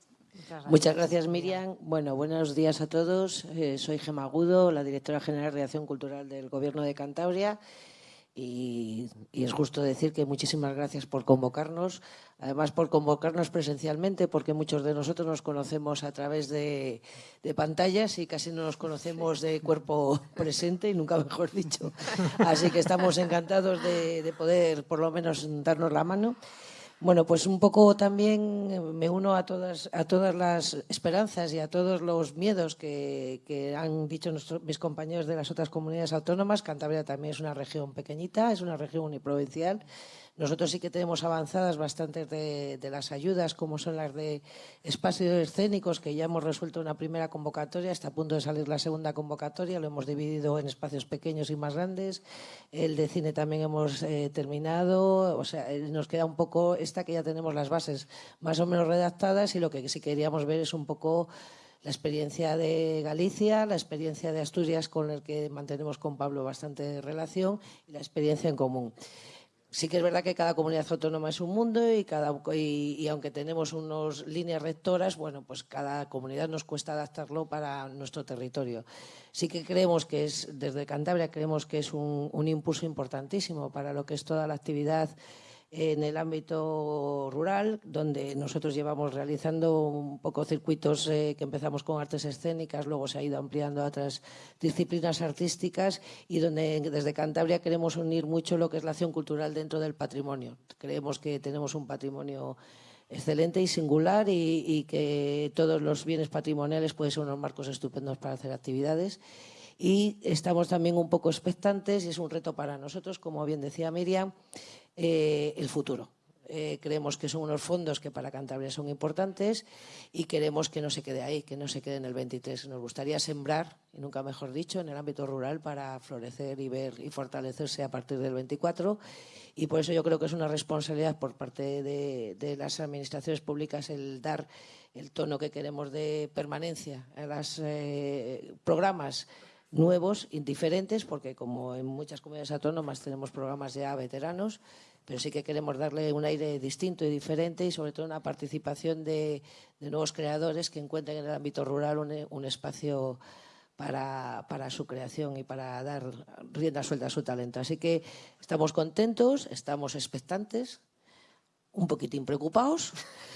Muchas gracias, Miriam. Bueno, buenos días a todos. Eh, soy Gema Agudo, la directora general de Acción Cultural del Gobierno de Cantabria y, es justo decir que muchísimas gracias por convocarnos, además por convocarnos presencialmente, porque muchos de nosotros nos conocemos a través de, pantallas y casi no nos conocemos de cuerpo presente, y nunca mejor dicho. Así que estamos encantados de poder por lo menos darnos la mano. Bueno, pues un poco también eh, me uno a todas, a todas las esperanzas y a todos los miedos que, han dicho mis compañeros de las otras comunidades autónomas. Cantabria también es una región pequeñita, es una región uniprovincial nosotros sí que tenemos avanzadas bastantes de, las ayudas, como son las de espacios escénicos, que ya hemos resuelto una primera convocatoria, está a punto de salir la segunda convocatoria, lo hemos dividido en espacios pequeños y más grandes. El de cine también hemos eh, terminado, o sea, eh, nos queda un poco esta que ya tenemos las bases más o menos redactadas y lo que sí queríamos ver es un poco la experiencia de Galicia, la experiencia de Asturias con el que mantenemos con Pablo bastante relación y la experiencia en común. Sí que es verdad que cada comunidad autónoma es un mundo y, cada, y, aunque tenemos unas líneas rectoras, bueno, pues cada comunidad nos cuesta adaptarlo para nuestro territorio. Sí que creemos que es, desde Cantabria creemos que es un, un impulso importantísimo para lo que es toda la actividad en el ámbito rural, donde nosotros llevamos realizando un poco circuitos eh, que empezamos con artes escénicas, luego se ha ido ampliando a otras disciplinas artísticas y donde desde Cantabria queremos unir mucho lo que es la acción cultural dentro del patrimonio. Creemos que tenemos un patrimonio excelente y singular y, y que todos los bienes patrimoniales pueden ser unos marcos estupendos para hacer actividades y estamos también un poco expectantes y es un reto para nosotros, como bien decía Miriam, eh, el futuro. Eh, creemos que son unos fondos que para Cantabria son importantes y queremos que no se quede ahí, que no se quede en el 23. Nos gustaría sembrar, y nunca mejor dicho, en el ámbito rural para florecer y ver y fortalecerse a partir del 24. Y por eso yo creo que es una responsabilidad por parte de, las administraciones públicas el dar el tono que queremos de permanencia a los eh, programas nuevos, indiferentes, porque como en muchas comunidades autónomas tenemos programas ya veteranos, pero sí que queremos darle un aire distinto y diferente y sobre todo una participación de, nuevos creadores que encuentren en el ámbito rural un, espacio para, para, su creación y para dar rienda suelta a su talento. Así que estamos contentos, estamos expectantes, un poquitín preocupados,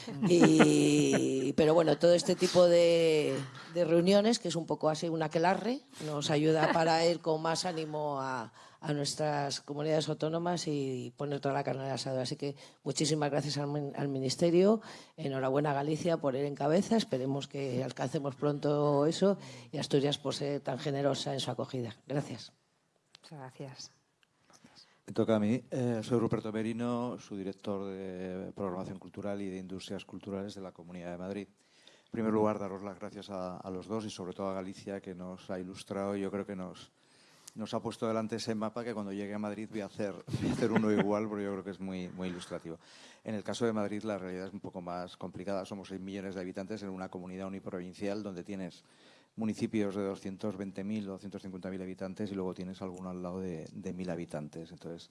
pero bueno, todo este tipo de, reuniones, que es un poco así un aquelarre, nos ayuda para ir con más ánimo a, nuestras comunidades autónomas y poner toda la carne al asado. Así que muchísimas gracias al, Ministerio, enhorabuena a Galicia por ir en cabeza, esperemos que alcancemos pronto eso y Asturias por ser tan generosa en su acogida. Gracias. Muchas gracias. Me toca a mí. Eh, soy Ruperto Merino, su director de Programación Cultural y de Industrias Culturales de la Comunidad de Madrid. En primer lugar, daros las gracias a, los dos y sobre todo a Galicia, que nos ha ilustrado y yo creo que nos, nos ha puesto delante ese mapa que cuando llegue a Madrid voy a hacer, voy a hacer uno igual porque yo creo que es muy, muy ilustrativo. En el caso de Madrid la realidad es un poco más complicada. Somos 6 millones de habitantes en una comunidad uniprovincial donde tienes municipios de 220.000 o 250.000 habitantes y luego tienes alguno al lado de, de 1.000 habitantes. Entonces,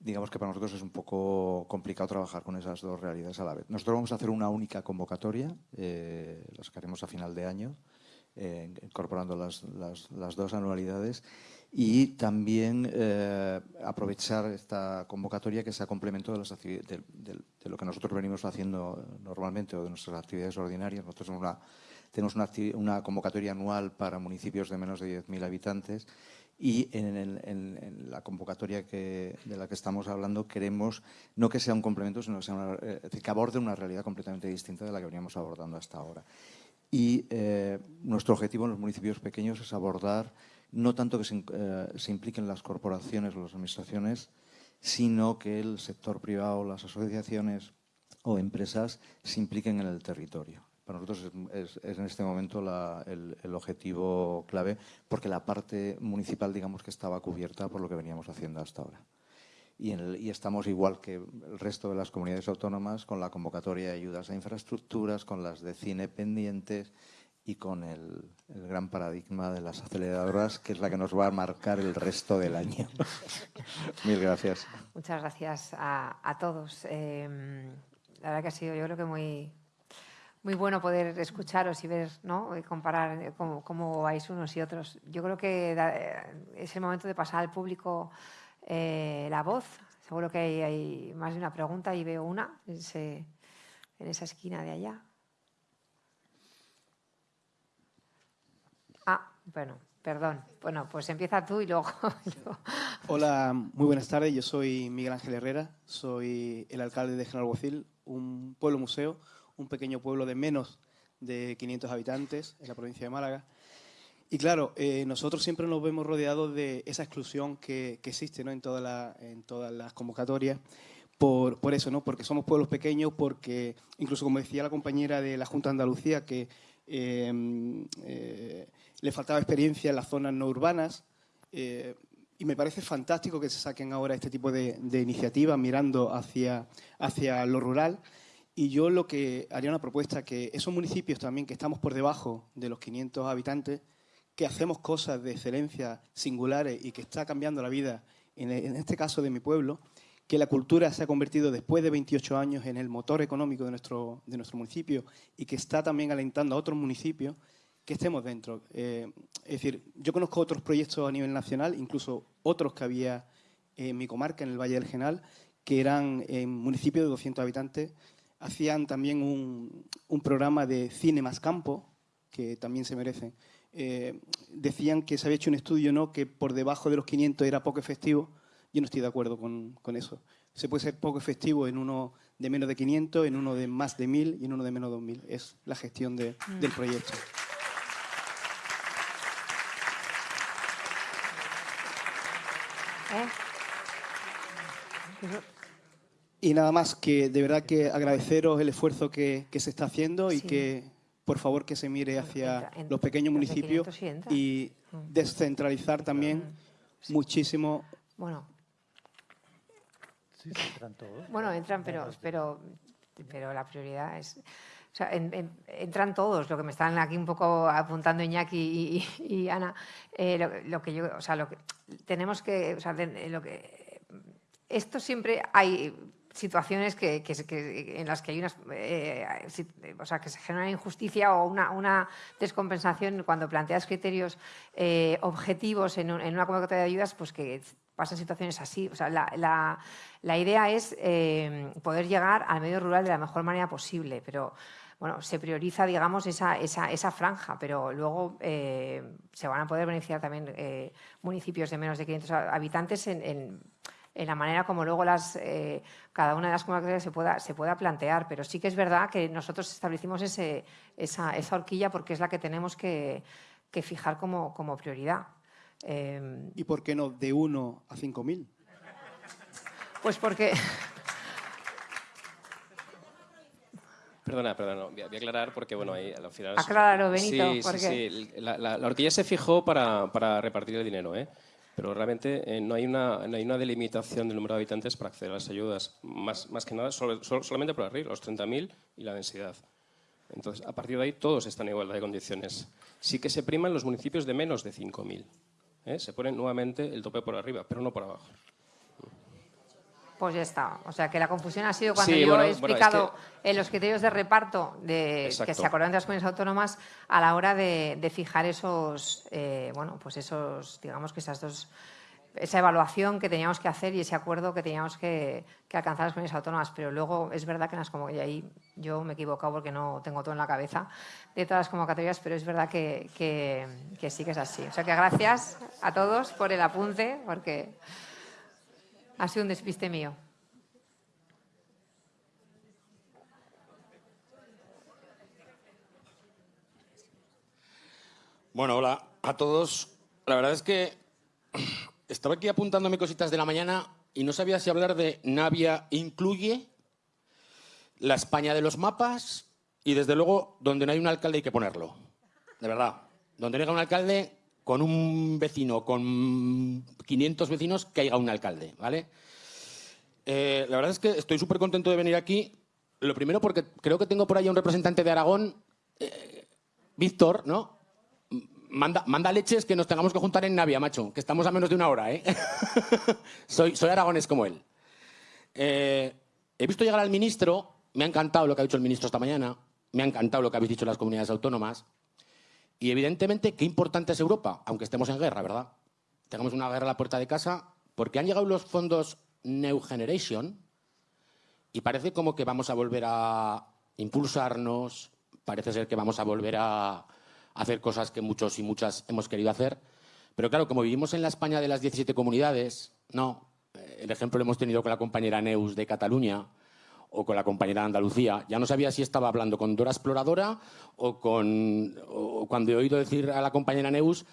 digamos que para nosotros es un poco complicado trabajar con esas dos realidades a la vez. Nosotros vamos a hacer una única convocatoria, eh, la sacaremos a final de año, eh, incorporando las, las, dos anualidades y también eh, aprovechar esta convocatoria que sea complemento de, las de, de, lo que nosotros venimos haciendo normalmente o de nuestras actividades ordinarias. Nosotros una, tenemos una, una convocatoria anual para municipios de menos de 10.000 habitantes y en, la convocatoria de la que estamos hablando queremos no que sea un complemento, sino que, sea eh, que aborde una realidad completamente distinta de la que veníamos abordando hasta ahora. Y eh, nuestro objetivo en los municipios pequeños es abordar no tanto que eh, se impliquen las corporaciones o las administraciones, sino que el sector privado, las asociaciones o empresas se impliquen en el territorio. Para nosotros es, en este momento el, objetivo clave porque la parte municipal digamos que estaba cubierta por lo que veníamos haciendo hasta ahora. Y, estamos igual que el resto de las comunidades autónomas con la convocatoria de ayudas a infraestructuras, con las de cine pendientes y con el, gran paradigma de las aceleradoras, que es la que nos va a marcar el resto del año. Mil gracias. Muchas gracias a, todos. Em, la verdad que ha sido yo creo que muy, muy bueno poder escucharos y ver, ¿no? Y comparar eh, cómo, vais unos y otros. Yo creo que eh, es el momento de pasar al público eh, la voz. Seguro que hay, más de una pregunta y veo una en, en esa esquina de allá. Ah, bueno, perdón. Bueno, pues empieza tú y luego... Hola, muy buenas tardes. Yo soy Miguel Ángel Herrera, soy el alcalde de General Guacil, un pueblo museo un pequeño pueblo de menos de 500 habitantes en la provincia de Málaga. Y claro, eh, nosotros siempre nos vemos rodeados de esa exclusión que, existe ¿no? en, toda en todas las convocatorias. Por, por, eso, ¿no? porque somos pueblos pequeños, porque incluso como decía la compañera de la Junta de Andalucía, que em, eh, le faltaba experiencia en las zonas no urbanas, eh, y me parece fantástico que se saquen ahora este tipo de, de iniciativas mirando hacia, hacia lo rural, y yo lo que haría una propuesta, que esos municipios también que estamos por debajo de los 500 habitantes, que hacemos cosas de excelencia singulares y que está cambiando la vida, en, este caso de mi pueblo, que la cultura se ha convertido después de 28 años en el motor económico de nuestro, de nuestro municipio y que está también alentando a otros municipios que estemos dentro. Eh, es decir, yo conozco otros proyectos a nivel nacional, incluso otros que había en mi comarca, en el Valle del Genal, que eran municipios de 200 habitantes, hacían también un, programa de cine más campo, que también se merece. Eh, decían que se había hecho un estudio ¿no? que por debajo de los 500 era poco efectivo. Yo no estoy de acuerdo con, eso. Se puede ser poco efectivo en uno de menos de 500, en uno de más de 1000 y en uno de menos de 2000. Es la gestión de, mm. del proyecto. ¿Eh? Y nada más que de verdad que agradeceros el esfuerzo que, que se está haciendo y que por favor que se mire hacia los pequeños municipios y mm. descentralizar también muchísimo. Bueno. entran todos. Bueno, entran, pero, pero, pero la prioridad es... O sea, entran todos, lo que me están aquí un poco apuntando Iñaki y, Ana, eh, lo, que yo, o sea, lo que tenemos que, o sea, lo que, esto siempre hay situaciones que, en las que hay unas, eh, o sea, que se genera injusticia o una, una descompensación cuando planteas criterios eh, objetivos en, una convocatoria de ayudas, pues que pasan situaciones así. O sea, la, la, idea es eh, poder llegar al medio rural de la mejor manera posible, pero bueno, se prioriza, digamos, esa, esa, esa franja, pero luego se van a poder beneficiar también municipios de menos de 500 habitantes en en la manera como luego las, eh, cada una de las convocatorias se pueda, se pueda plantear. Pero sí que es verdad que nosotros establecimos ese, esa, esa, horquilla porque es la que tenemos que, que fijar como, como prioridad. Em, ¿Y por qué no de 1 a 5.000? Pues porque... Perdona, perdona, voy a aclarar porque, bueno, ahí al final... Acláralo, Benito. Sí, sí, sí. La, la, horquilla se fijó para, para repartir el dinero, ¿eh? Pero realmente eh, no, hay una, no hay una delimitación del número de habitantes para acceder a las ayudas, más, más que nada solamente por arriba, los 30.000 y la densidad. Entonces, a partir de ahí todos están en igualdad de condiciones. Sí que se priman los municipios de menos de 5.000. ¿eh? Se pone nuevamente el tope por arriba, pero no por abajo. Pues ya está. O sea, que la confusión ha sido cuando yo he explicado en los criterios de reparto de, que se acordaron de las comunidades autónomas a la hora de, fijar esos, eh, bueno, pues esos, digamos que esas dos, esa evaluación que teníamos que hacer y ese acuerdo que teníamos que, alcanzar las comunidades autónomas. Pero luego es verdad que en las como y ahí yo me he equivocado porque no tengo todo en la cabeza de todas las convocatorias, pero es verdad que, que sí que es así. O sea, que gracias a todos por el apunte, porque ha sido un despiste mío. Bueno, hola a todos. La verdad es que estaba aquí apuntándome cositas de la mañana y no sabía si hablar de Navia incluye la España de los mapas y desde luego donde no hay un alcalde hay que ponerlo. De verdad. Donde no haya un alcalde con un vecino, con 500 vecinos, que haya un alcalde, ¿vale? Eh, la verdad es que estoy súper contento de venir aquí. Lo primero porque creo que tengo por ahí un representante de Aragón, eh, Víctor, ¿no? Manda, manda, leches que nos tengamos que juntar en Navia, macho, que estamos a menos de una hora, ¿eh? soy, soy aragones como él. Eh, he visto llegar al ministro, me ha encantado lo que ha dicho el ministro esta mañana, me ha encantado lo que habéis dicho las comunidades autónomas. Y evidentemente, qué importante es Europa, aunque estemos en guerra, ¿verdad? Tengamos una guerra a la puerta de casa, porque han llegado los fondos New Generation y parece como que vamos a volver a impulsarnos, parece ser que vamos a volver a hacer cosas que muchos y muchas hemos querido hacer. Pero claro, como vivimos en la España de las 17 comunidades, no. El ejemplo lo hemos tenido con la compañera Neus de Cataluña, o con la compañera de Andalucía. Ya no sabía si estaba hablando con Dora Exploradora o, con, cuando he oído decir a la compañera Neus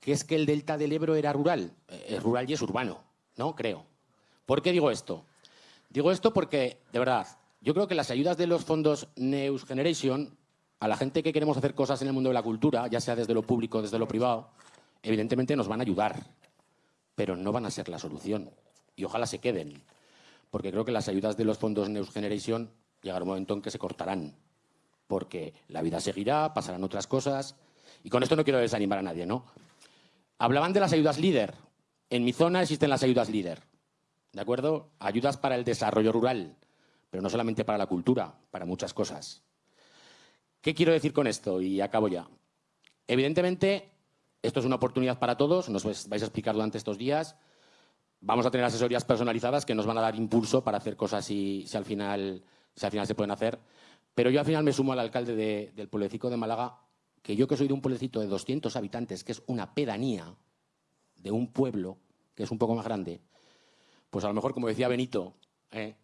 que es que el delta del Ebro era rural. Es rural y es urbano, ¿no? Creo. ¿Por qué digo esto? Digo esto porque, de verdad, yo creo que las ayudas de los fondos News Generation, a la gente que queremos hacer cosas en el mundo de la cultura, ya sea desde lo público desde lo privado, evidentemente nos van a ayudar, pero no van a ser la solución. Y ojalá se queden porque creo que las ayudas de los fondos Next Generation llegará un momento en que se cortarán, porque la vida seguirá, pasarán otras cosas, y con esto no quiero desanimar a nadie, ¿no? Hablaban de las ayudas líder. En mi zona existen las ayudas líder, ¿de acuerdo? Ayudas para el desarrollo rural, pero no solamente para la cultura, para muchas cosas. ¿Qué quiero decir con esto? Y acabo ya. Evidentemente, esto es una oportunidad para todos, nos vais a explicar durante estos días, vamos a tener asesorías personalizadas que nos van a dar impulso para hacer cosas si, si, al, final, si al final se pueden hacer. Pero yo al final me sumo al alcalde del pueblecito de Málaga, que yo que soy de un pueblecito de 200 habitantes, que es una pedanía de un pueblo que es un poco más grande, pues a lo mejor, como decía Benito, ¿eh?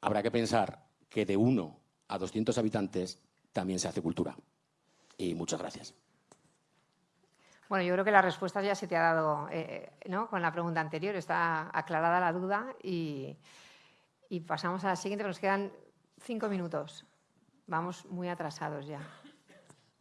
habrá que pensar que de uno a 200 habitantes también se hace cultura. Y muchas gracias. Bueno, yo creo que la respuesta ya se te ha dado eh, ¿no? con la pregunta anterior, está aclarada la duda y, y pasamos a la siguiente, nos quedan cinco minutos. Vamos muy atrasados ya.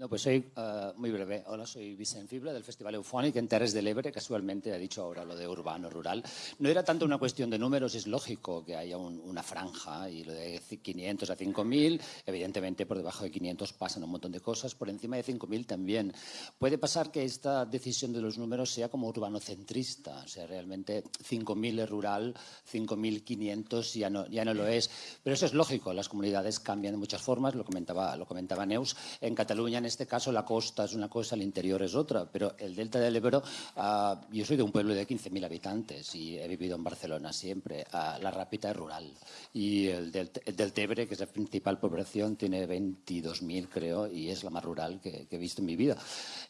No, pues soy uh, muy breve. Hola, soy Vicente Fibla del Festival Eufónico en Terres del Ebre. Casualmente ha dicho ahora lo de urbano, rural. No era tanto una cuestión de números, es lógico que haya un, una franja y lo de 500 a 5.000. Evidentemente, por debajo de 500 pasan un montón de cosas, por encima de 5.000 también. Puede pasar que esta decisión de los números sea como urbanocentrista, o sea, realmente 5.000 es rural, 5.500 ya no, ya no lo es. Pero eso es lógico, las comunidades cambian de muchas formas, lo comentaba, lo comentaba Neus. En Cataluña, en este caso la costa es una cosa, el interior es otra, pero el delta del Ebro, ah, yo soy de un pueblo de 15.000 habitantes y he vivido en Barcelona siempre. Ah, la Rápita es rural y el del, Tebre, que es la principal población, tiene 22.000 creo y es la más rural que, he visto en mi vida.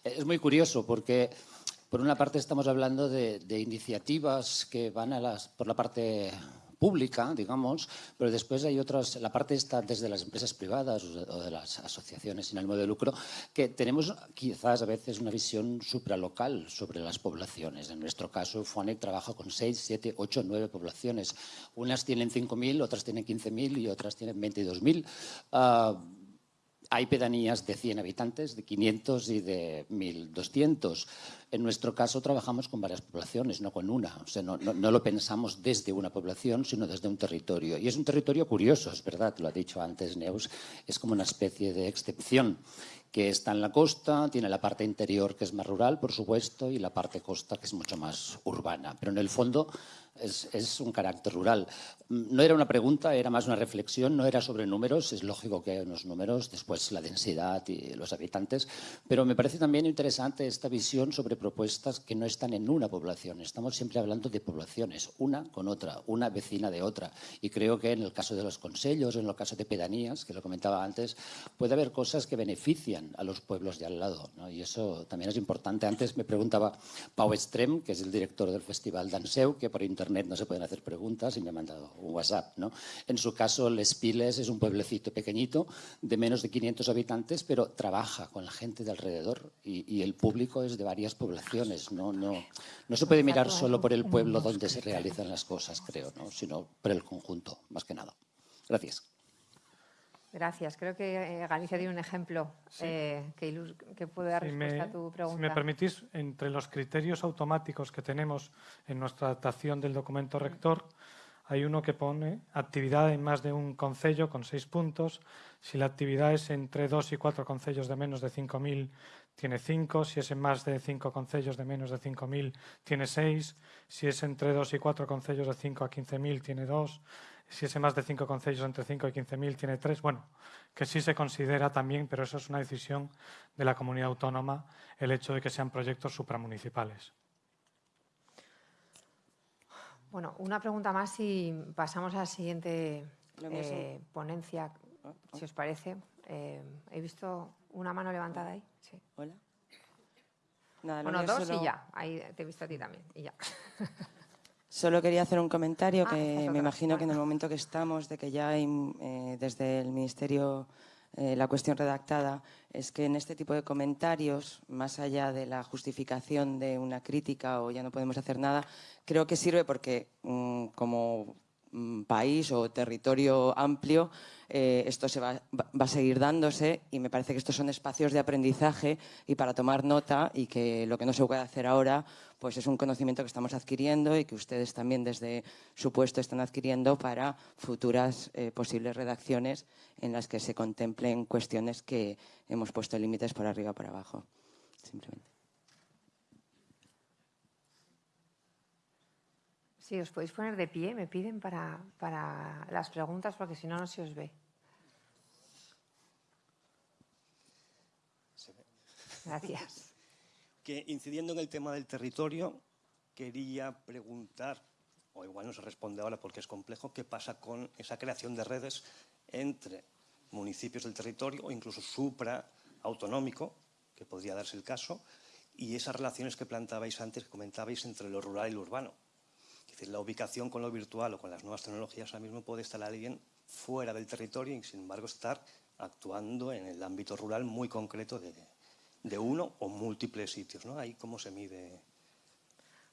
Es muy curioso porque... Por una parte estamos hablando de, de iniciativas que van a las, por la parte pública, digamos, pero después hay otras, la parte está desde las empresas privadas o de las asociaciones sin ánimo de lucro, que tenemos quizás a veces una visión supralocal sobre las poblaciones. En nuestro caso, FONEC trabaja con 6, 7, 8, 9 poblaciones. Unas tienen 5.000, otras tienen 15.000 y otras tienen 22.000. hay pedanías de 100 habitantes, de 500 y de 1.200. En nuestro caso trabajamos con varias poblaciones, no con una. O sea, no, no, lo pensamos desde una población, sino desde un territorio. Y es un territorio curioso, es verdad, lo ha dicho antes Neus, es como una especie de excepción que está en la costa, tiene la parte interior que es más rural, por supuesto, y la parte costa que es mucho más urbana. Pero en el fondo es, un carácter rural. No era una pregunta, era más una reflexión, no era sobre números, es lógico que hay unos números, después la densidad y los habitantes, pero me parece también interesante esta visión sobre propuestas que no están en una población, estamos siempre hablando de poblaciones, una con otra, una vecina de otra, y creo que en el caso de los consejos, en el caso de pedanías, que lo comentaba antes, puede haber cosas que benefician a los pueblos de al lado, y eso también es importante. Antes me preguntaba Pau Estrem, que es el director del Festival Danseu, que por internet internet no se pueden hacer preguntas y me ha mandado un WhatsApp. ¿no? En su caso, Les Piles es un pueblecito pequeñito de menos de 500 habitantes, pero trabaja con la gente de alrededor y, el público es de varias poblaciones. No, no, no se puede mirar solo por el pueblo donde se realizan las cosas, creo, ¿no? sino por el conjunto, más que nada. Gracias. Gracias. Creo que eh, Galicia tiene un ejemplo eh, que, puede dar respuesta a tu pregunta. Si me permitís, entre los criterios automáticos que tenemos en nuestra adaptación del documento rector, hay uno que pone actividad en más de un concello con seis puntos. Si la actividad es entre dos y cuatro concellos de menos de 5.000, tiene cinco. Si es en más de cinco concellos de menos de 5.000, tiene seis. Si es entre dos y cuatro concellos de 5 a 15.000, tiene dos si es más de cinco concellos entre 5 y 15.000 tiene tres, bueno, que sí se considera también, pero eso es una decisión de la comunidad autónoma, el hecho de que sean proyectos supramunicipales. Bueno, una pregunta más y pasamos a la siguiente eh, ponencia, ah, ah. si os parece. Eh, he visto una mano levantada ahí. Sí. Hola. bueno, dos y ya. Ahí te he visto a ti también. Y ya. Solo quería hacer un comentario ah, que me imagino que en el momento que estamos, de que ya hay eh, desde el Ministerio eh, la cuestión redactada, es que en este tipo de comentarios, más allá de la justificación de una crítica o ya no podemos hacer nada, creo que sirve porque mm, como país o territorio amplio eh, esto se va, a seguir dándose y me parece que estos son espacios de aprendizaje y para tomar nota y que lo que no se puede hacer ahora pues es un conocimiento que estamos adquiriendo y que ustedes también desde su puesto están adquiriendo para futuras eh, posibles redacciones en las que se contemplen cuestiones que hemos puesto límites por arriba o por abajo. Simplemente. Sí, os podéis poner de pie, me piden para, para las preguntas porque si no, no se os ve. Gracias. Que incidiendo en el tema del territorio, quería preguntar, o igual no se responde ahora porque es complejo, qué pasa con esa creación de redes entre municipios del territorio o incluso supra autonómico, que podría darse el caso, y esas relaciones que plantabais antes, que comentabais entre lo rural y lo urbano. Es decir, la ubicación con lo virtual o con las nuevas tecnologías ahora mismo puede estar alguien fuera del territorio y sin embargo estar actuando en el ámbito rural muy concreto de, de uno o múltiples sitios, ¿no? Ahí cómo se mide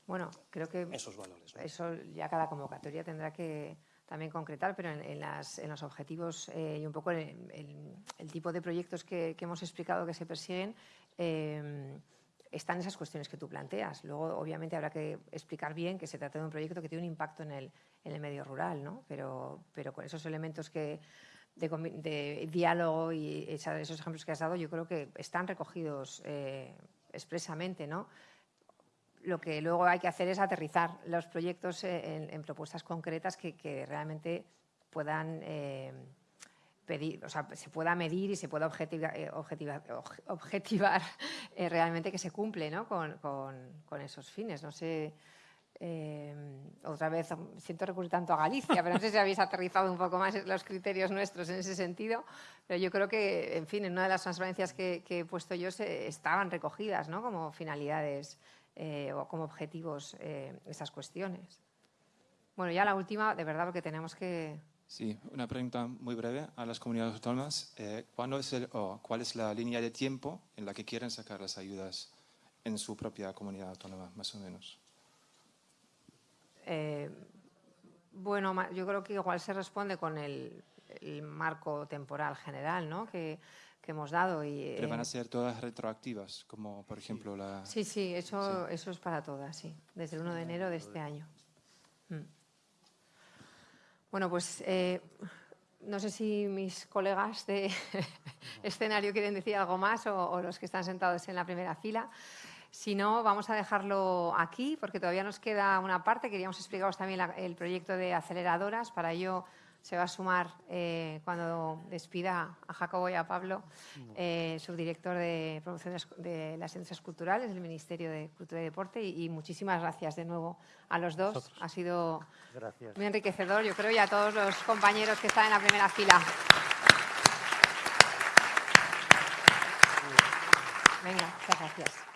bueno, creo que esos valores. Eso ya cada convocatoria tendrá que también concretar, pero en, los objetivos eh, y un poco el, el, tipo de proyectos que, hemos explicado que se persiguen, eh, están esas cuestiones que tú planteas. Luego, obviamente, habrá que explicar bien que se trata de un proyecto que tiene un impacto en el, en el medio rural, ¿no? pero, pero con esos elementos que, de, diálogo y esos ejemplos que has dado, yo creo que están recogidos eh, expresamente, ¿no? Lo que luego hay que hacer es aterrizar los proyectos en, propuestas concretas que, realmente puedan eh, pedir, o sea, se pueda medir y se pueda objetivar, eh, objetivar, realmente que se cumple ¿no? con, con, esos fines. No sé eh, otra vez siento recurrir tanto a Galicia, pero no sé si habéis aterrizado un poco más los criterios nuestros en ese sentido, pero yo creo que, en fin, en una de las transparencias que, he puesto yo se, estaban recogidas ¿no? como finalidades eh, o como objetivos eh, esas cuestiones. Bueno, ya la última, de verdad, porque tenemos que... Sí, una pregunta muy breve a las comunidades autónomas. ¿cuándo es el, ¿Cuál es la línea de tiempo en la que quieren sacar las ayudas en su propia comunidad autónoma, más o menos? Eh, bueno, yo creo que igual se responde con el, marco temporal general, ¿no? Que que hemos dado. Y, Pero van a ser todas retroactivas, como por ejemplo la... Sí, sí, eso, eso es para todas, sí, desde el 1 de enero de este año. Bueno, pues eh, no sé si mis colegas de escenario quieren decir algo más o, los que están sentados en la primera fila. Si no, vamos a dejarlo aquí porque todavía nos queda una parte. Queríamos explicaros también el proyecto de aceleradoras. Para ello se va a sumar eh, cuando despida a Jacobo y a Pablo, eh, subdirector de promoción de las ciencias culturales del Ministerio de Cultura y Deporte. Y, muchísimas gracias de nuevo a los dos. Ha sido muy enriquecedor, yo creo, y a todos los compañeros que están en la primera fila. Venga, muchas gracias.